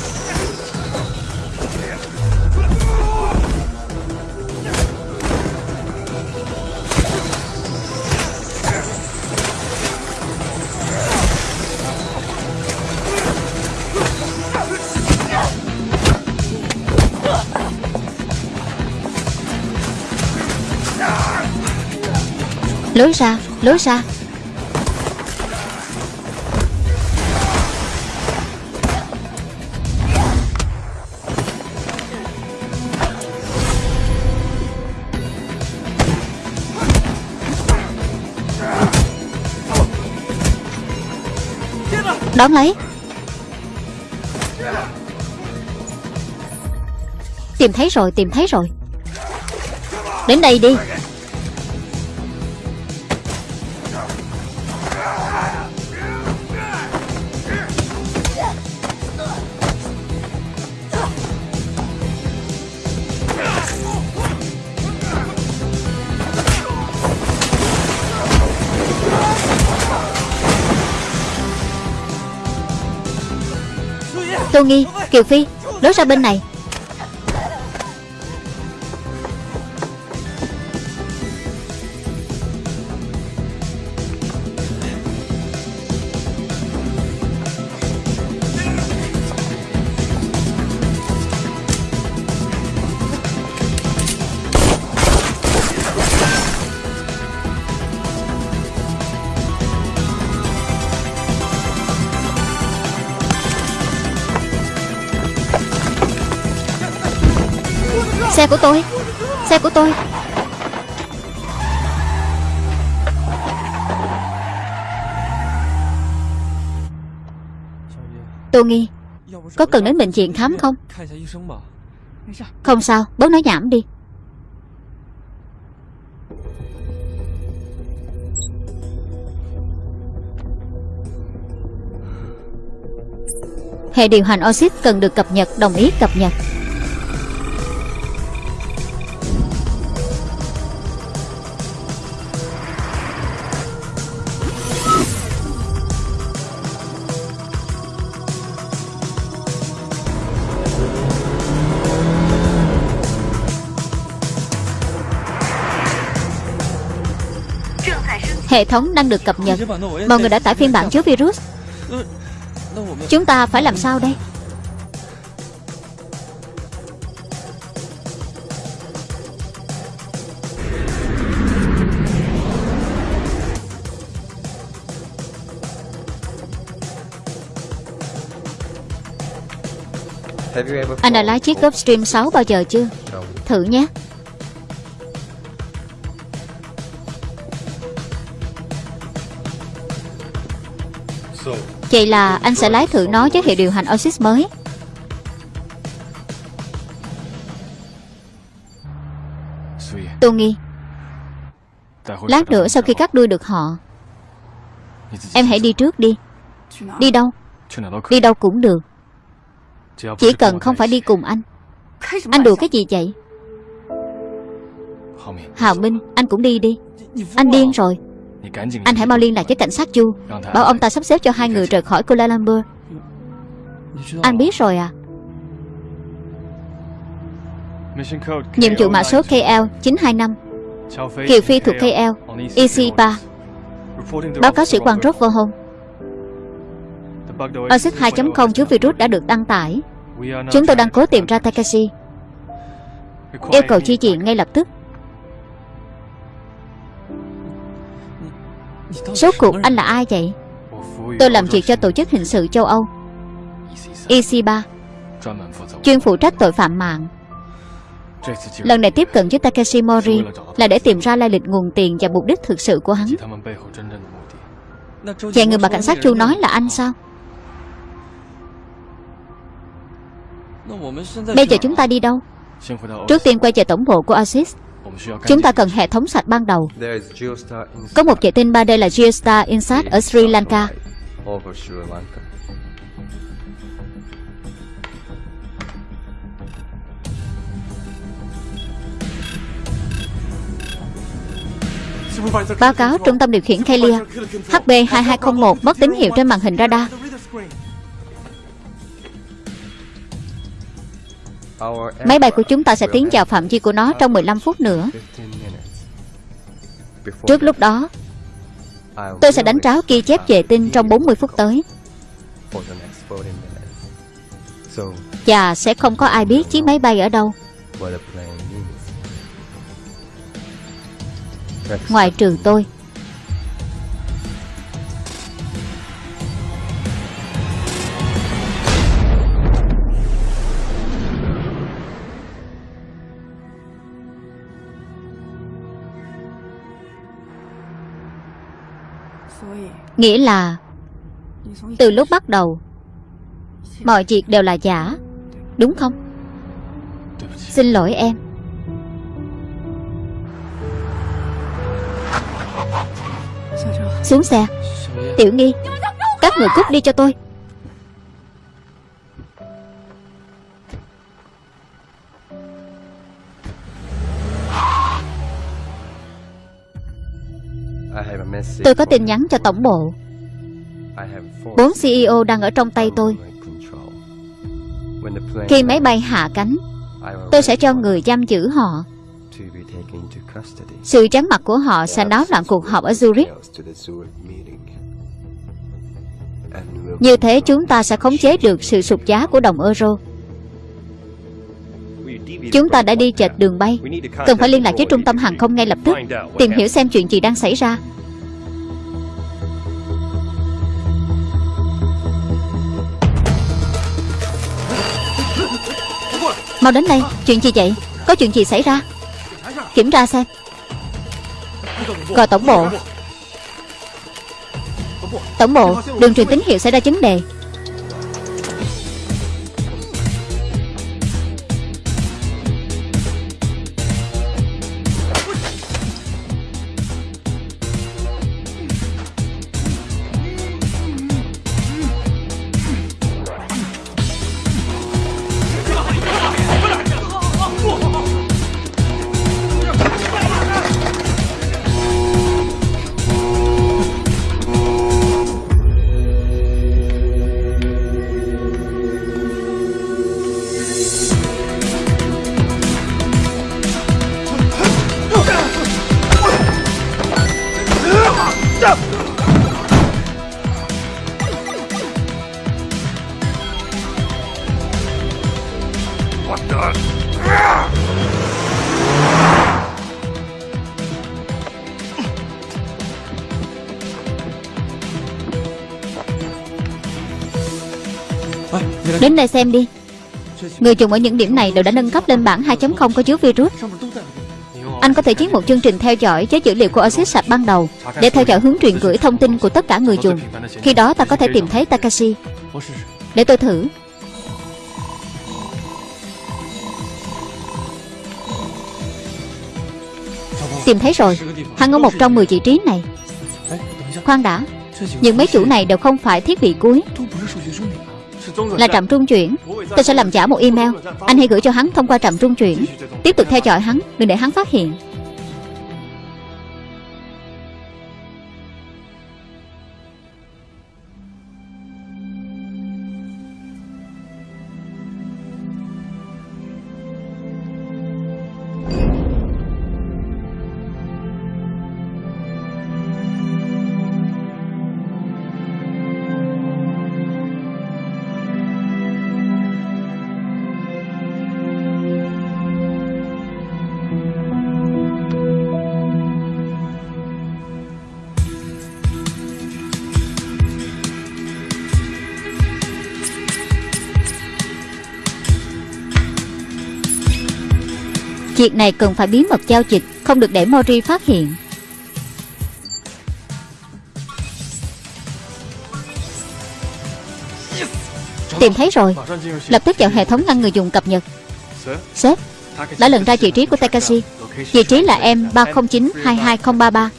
Lối ra, lối ra. Đón lấy. Tìm thấy rồi, tìm thấy rồi. Đến đây đi. Tô Nghi, Kiều Phi Lối ra bên này. Xe của tôi. Xe của tôi. Tô Nghi, Có cần đến bệnh viện khám không? Không sao, Bớt nói nhảm đi. Hệ điều hành oxit cần được cập nhật, Đồng ý cập nhật. Hệ thống đang được cập nhật. Mọi người đã tải phiên bản chứa virus. Chúng ta phải làm sao đây? Anh đã lái chiếc Gulfstream 6 bao giờ chưa. Thử nhé Vậy là anh sẽ lái thử nó với hệ điều hành Oasis mới. Tô Nghi, Lát nữa sau khi cắt đuôi được họ, Em hãy đi trước đi. Đi đâu? Đi đâu cũng được. Chỉ cần không phải đi cùng anh. Anh đùa cái gì vậy? Hào Minh, Anh cũng đi đi. Anh điên rồi. Anh hãy mau liên lạc với cảnh sát Chu. Bảo ông ta sắp xếp cho hai người rời khỏi Kuala Lumpur. Anh biết rồi à. Nhiệm vụ mã số KL925 Kiều Phi thuộc KL EC3 Báo cáo sĩ quan Rock vô home Oxy 2.0 chứa virus đã được đăng tải. Chúng tôi đang cố tìm ra Takashi Yêu cầu chi viện ngay lập tức Số cuộc anh là ai vậy? Tôi làm việc cho tổ chức hình sự châu Âu. EC3 Chuyên phụ trách tội phạm mạng. Lần này tiếp cận với Takeshi Mori Là để tìm ra lai lịch nguồn tiền và mục đích thực sự của hắn. Vậy người mà cảnh sát Chu nói là anh sao? Bây giờ chúng ta đi đâu? Trước tiên quay về tổng bộ của Oasis Chúng ta cần hệ thống sạch ban đầu. Có một vệ tinh 3D là Geostar Insat ở Sri Lanka. Báo cáo trung tâm điều khiển Kelia HB2201 mất tín hiệu trên màn hình radar Máy bay của chúng ta sẽ tiến vào phạm vi của nó trong 15 phút nữa 15 minutes. Before Trước lúc đó Tôi sẽ đánh tráo ghi chép vệ tinh trong 40 phút tới for the next 40 minutes. So, Và sẽ không có ai biết chiếc máy bay ở đâu Ngoài trừ tôi Nghĩa là, Từ lúc bắt đầu, Mọi việc đều là giả, Đúng không? Xin lỗi em. Xuống xe. Tiểu nghi, Các người cút đi cho tôi. Tôi có tin nhắn cho tổng bộ. Bốn CEO đang ở trong tay tôi. Khi máy bay hạ cánh Tôi sẽ cho người giam giữ họ. Sự trắng mặt của họ sẽ náo loạn cuộc họp ở Zurich. Như thế chúng ta sẽ khống chế được sự sụt giá của đồng euro Chúng ta đã đi chệch đường bay. Cần phải liên lạc với trung tâm hàng không ngay lập tức Tìm hiểu xem chuyện gì đang xảy ra. Mau đến đây Chuyện gì vậy? Có chuyện gì xảy ra? Kiểm tra xem. Gọi tổng bộ. Tổng bộ Đường truyền tín hiệu xảy ra vấn đề Đến đây xem đi. Người dùng ở những điểm này đều đã nâng cấp lên bản 2.0 có chứa virus. Anh có thể chiến một chương trình theo dõi với dữ liệu của Oasis sạch ban đầu Để theo dõi hướng truyền gửi thông tin của tất cả người dùng Khi đó ta có thể tìm thấy Takashi. Để tôi thử. Tìm thấy rồi. Hắn ở một trong 10 vị trí này. Khoan đã. Những mấy chủ này đều không phải thiết bị cuối. Là trạm trung chuyển. Tôi sẽ làm giả một email. Anh hãy gửi cho hắn thông qua trạm trung chuyển. Tiếp tục theo dõi hắn, Đừng để hắn phát hiện. Việc này cần phải bí mật giao dịch, Không được để Mori phát hiện. Tìm thấy rồi. Lập tức vào hệ thống ngăn người dùng cập nhật. Sếp, Đã lần ra vị trí của Takashi. Vị trí là M309-22033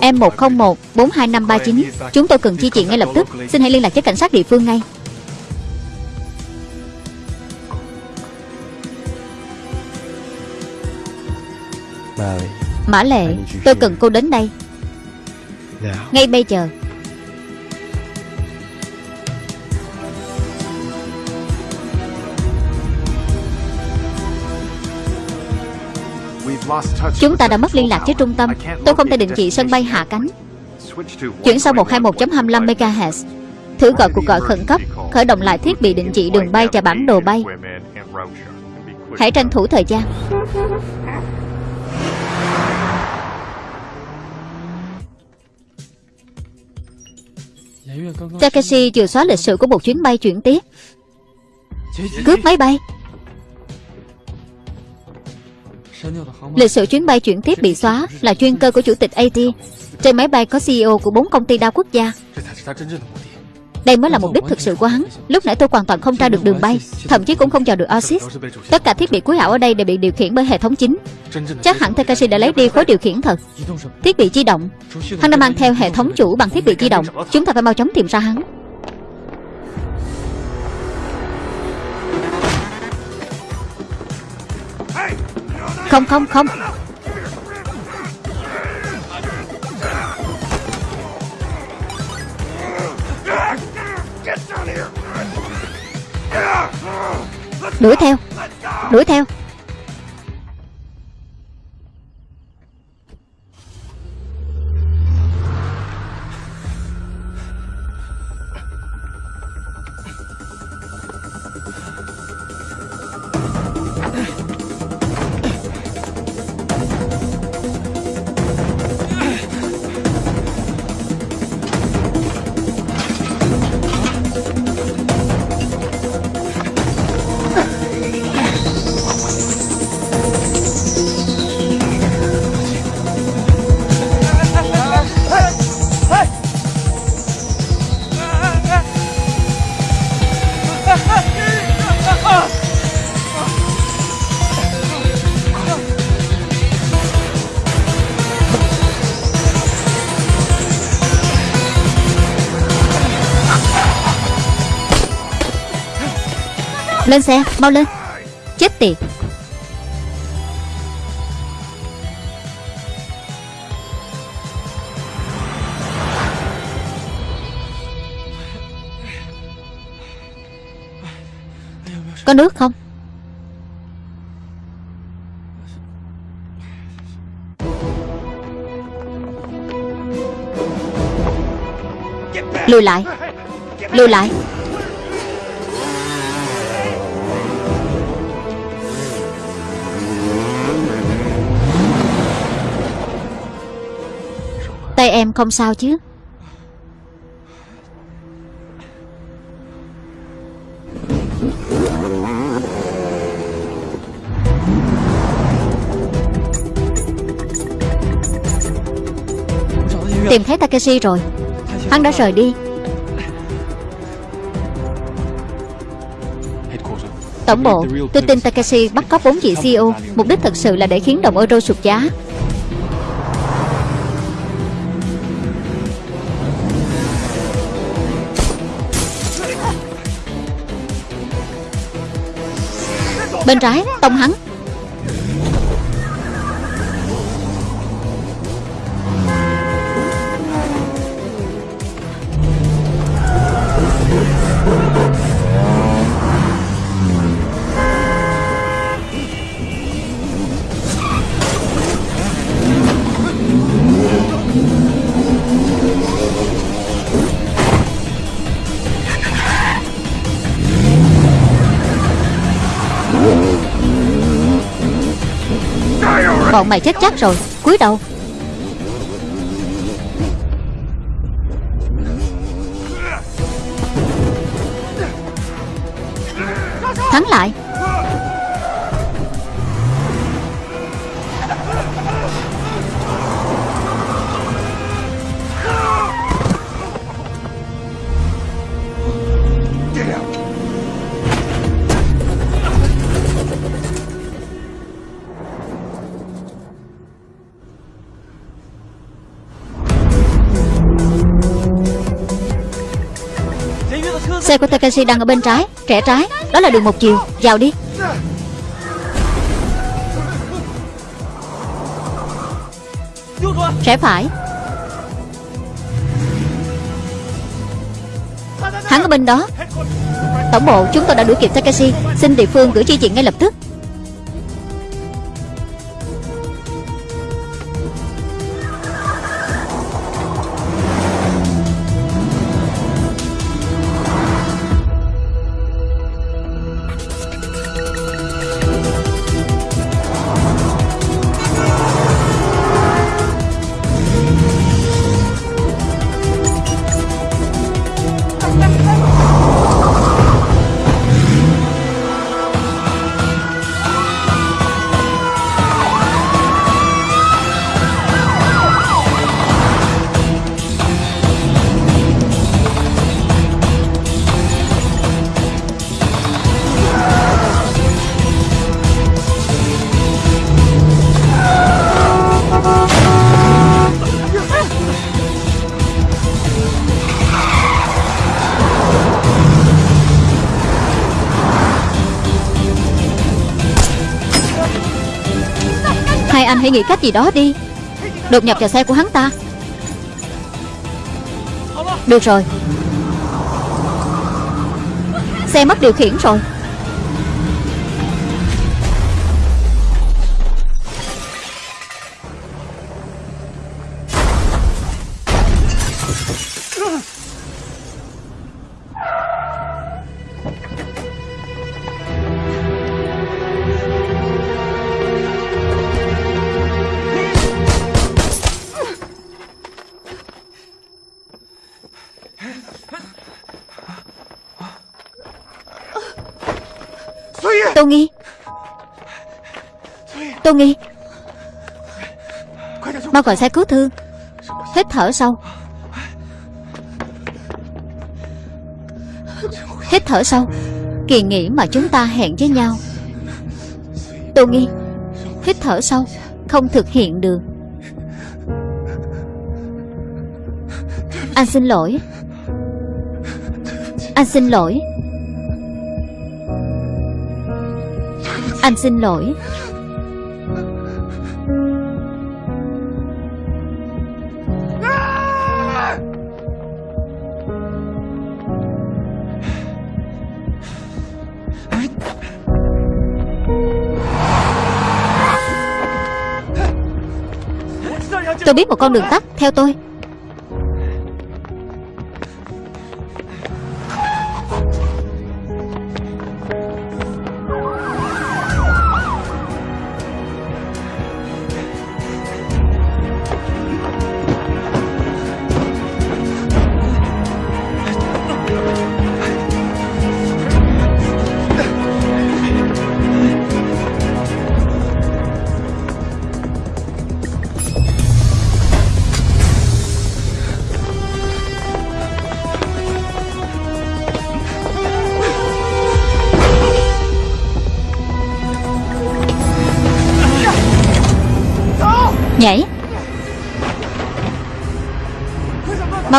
M101-42539 Chúng tôi cần chi chuyện ngay lập tức. Xin hãy liên lạc với cảnh sát địa phương ngay. Mã Lệ Tôi cần cô đến đây. Ngay bây giờ. Chúng ta đã mất liên lạc với trung tâm. Tôi không thể định vị sân bay hạ cánh. Chuyển sang 121.25 MHz Thử gọi cuộc gọi khẩn cấp Khởi động lại thiết bị định vị đường bay và bản đồ bay. Hãy tranh thủ thời gian Takashi vừa xóa lịch sử của một chuyến bay chuyển tiếp. Cướp máy bay. Lịch sử chuyến bay chuyển tiếp bị xóa Là chuyên cơ của chủ tịch AT Trên máy bay có CEO của bốn công ty đa quốc gia. Đây mới là mục đích thực sự của hắn. Lúc nãy tôi hoàn toàn không tra được đường bay Thậm chí cũng không dò được Oasis. Tất cả thiết bị cuối ảo ở đây đều bị điều khiển bởi hệ thống chính. Chắc hẳn Takashi đã lấy đi khối điều khiển thật. Thiết bị di động. Hắn đã mang theo hệ thống chủ bằng thiết bị di động. Chúng ta phải mau chóng tìm ra hắn. Không không không Đuổi theo Đuổi theo. Lên xe mau lên. Chết tiệt. Có nước không? Lùi lại. Lùi lại. Tay em không sao chứ? Tìm thấy Takeshi rồi. Hắn đã rời đi. Tổng bộ, Tôi tin Takeshi bắt cóc bốn vị CEO Mục đích thật sự là để khiến đồng euro sụt giá. Bên trái Tông hắn. Bọn mày chết chắc rồi. Cúi đầu. Thắng lại. Xe của Takashi đang ở bên trái Rẽ trái. Đó là đường một chiều. Vào đi. Rẽ phải. Hắn ở bên đó. Tổng bộ chúng tôi đã đuổi kịp Takashi. Xin địa phương gửi chi viện ngay lập tức. Hãy nghĩ cách gì đó đi. Đột nhập vào xe của hắn ta. Được rồi. Xe mất điều khiển rồi. Mau gọi xe cứu thương? Hít thở sâu. Hít thở sâu. Kỳ nghỉ mà chúng ta hẹn với nhau. Tô Nghi, Hít thở sâu. Không thực hiện được. Anh xin lỗi. Anh xin lỗi. Anh xin lỗi. Tôi biết một con đường tắt Theo tôi.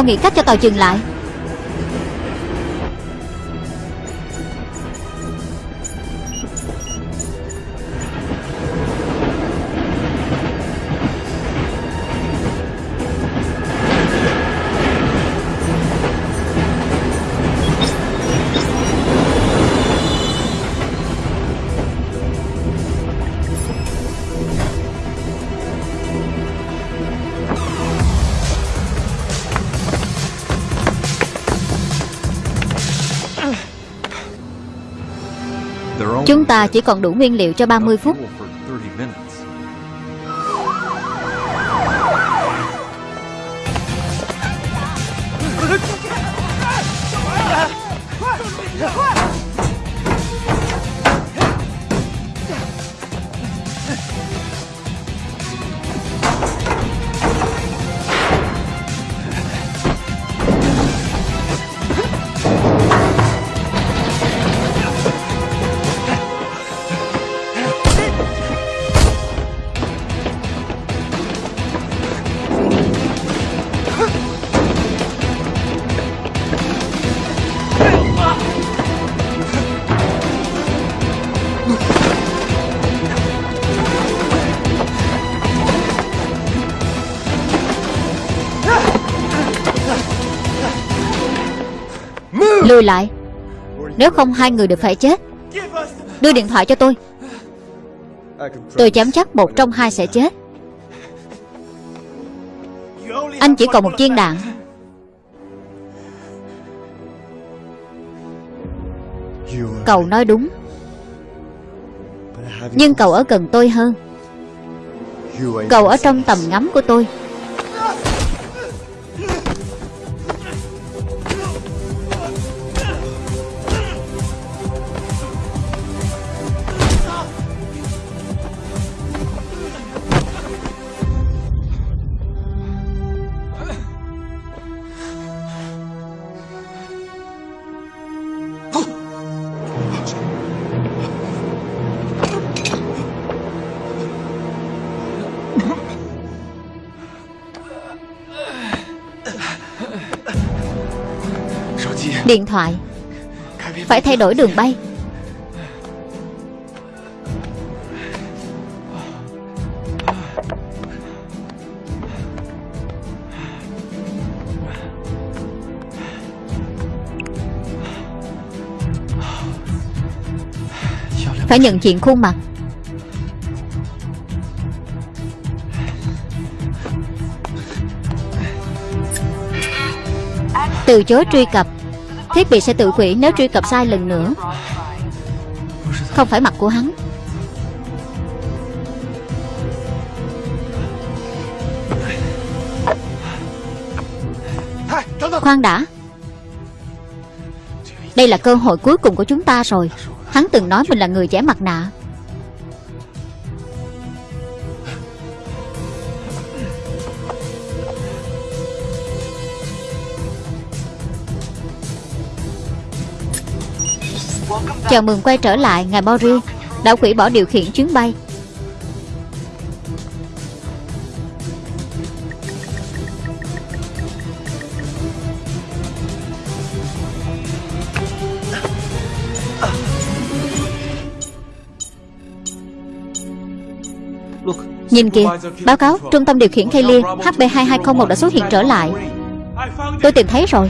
Mau nghĩ cách cho tàu dừng lại. Chúng ta chỉ còn đủ nguyên liệu cho 30 phút. Lùi lại. Nếu không hai người đều phải chết, Đưa điện thoại cho tôi. Tôi dám chắc một trong hai sẽ chết. Anh chỉ còn một viên đạn. Cậu nói đúng. Nhưng cậu ở gần tôi hơn. Cậu ở trong tầm ngắm của tôi. Điện thoại. Phải thay đổi đường bay. Phải nhận diện khuôn mặt. Từ chối truy cập. Thiết bị sẽ tự hủy nếu truy cập sai lần nữa. Không phải mặt của hắn. Khoan đã. Đây là cơ hội cuối cùng của chúng ta rồi. Hắn từng nói mình là người trẻ mặt nạ. Chào mừng quay trở lại ngài Mori Đã hủy bỏ điều khiển chuyến bay. Nhìn kìa, Báo cáo, Trung tâm điều khiển Kaylee HB2201 đã xuất hiện trở lại. Tôi tìm thấy rồi.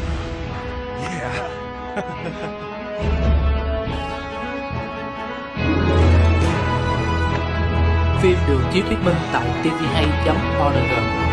Được chiếu thuyết minh tại tvhay.org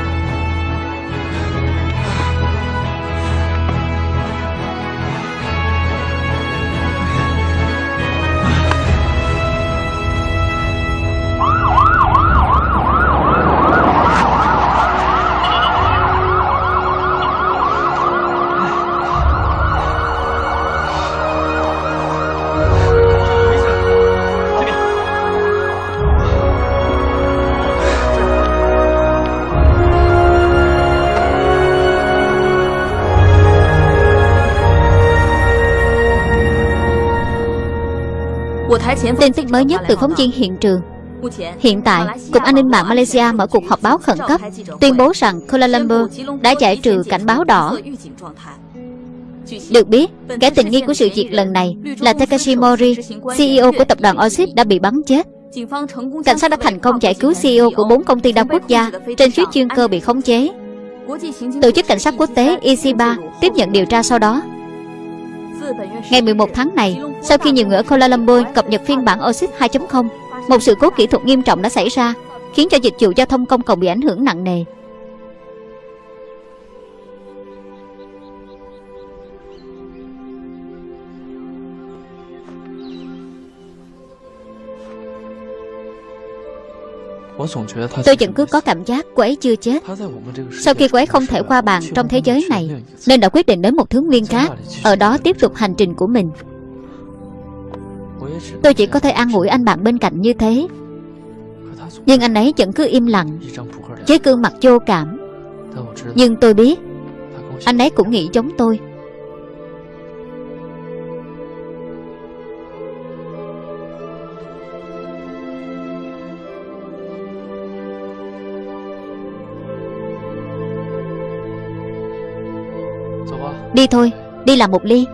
Tin tức mới nhất từ phóng viên hiện trường. Hiện tại, Cục An ninh mạng Malaysia mở cuộc họp báo khẩn cấp Tuyên bố rằng Kuala Lumpur đã giải trừ cảnh báo đỏ. Được biết, kẻ tình nghi của sự việc lần này là Takashi Mori, CEO của tập đoàn Oxid đã bị bắn chết. Cảnh sát đã thành công giải cứu CEO của bốn công ty đa quốc gia trên chuyến chuyên cơ bị khống chế. Tổ chức cảnh sát quốc tế EC3 tiếp nhận điều tra sau đó. Ngày 11 tháng này, sau khi nhiều người ở Kuala Lumpur cập nhật phiên bản OSIS 2.0, một sự cố kỹ thuật nghiêm trọng đã xảy ra, khiến cho dịch vụ giao thông công cộng bị ảnh hưởng nặng nề. Tôi vẫn cứ có cảm giác cô ấy chưa chết. Sau khi cô ấy không thể qua bàn trong thế giới này Nên đã quyết định đến một thứ nguyên khác Ở đó tiếp tục hành trình của mình. Tôi chỉ có thể an ủi anh bạn bên cạnh như thế. Nhưng anh ấy vẫn cứ im lặng Với gương mặt vô cảm. Nhưng tôi biết Anh ấy cũng nghĩ giống tôi Đi thôi, đi làm một ly.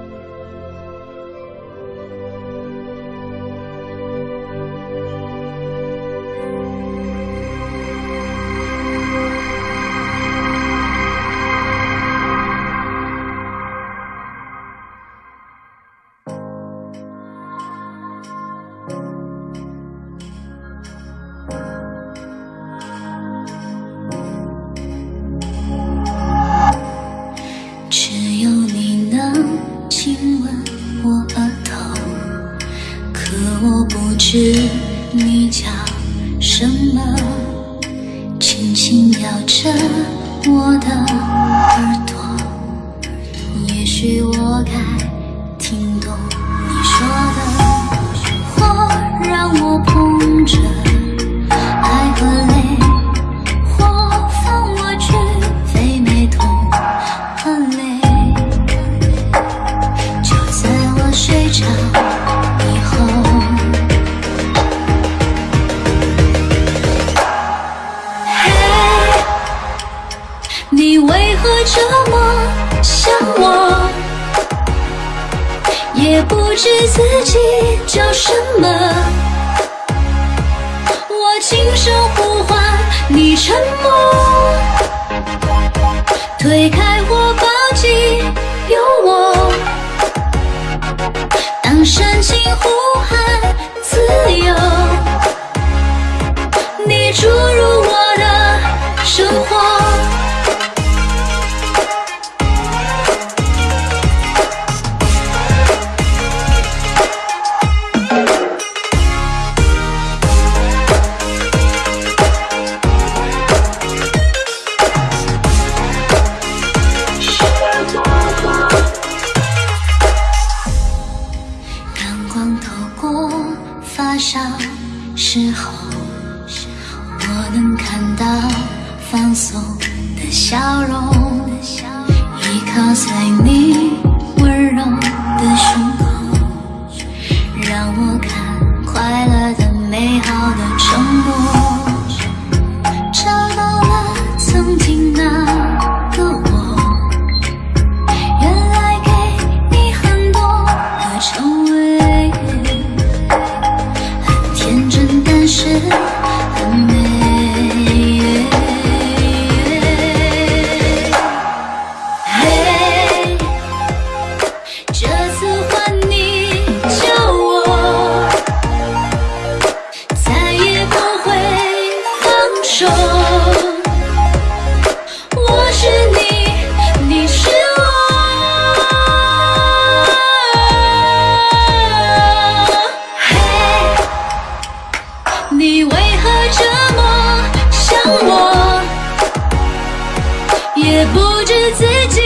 也不知自己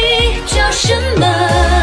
叫什么。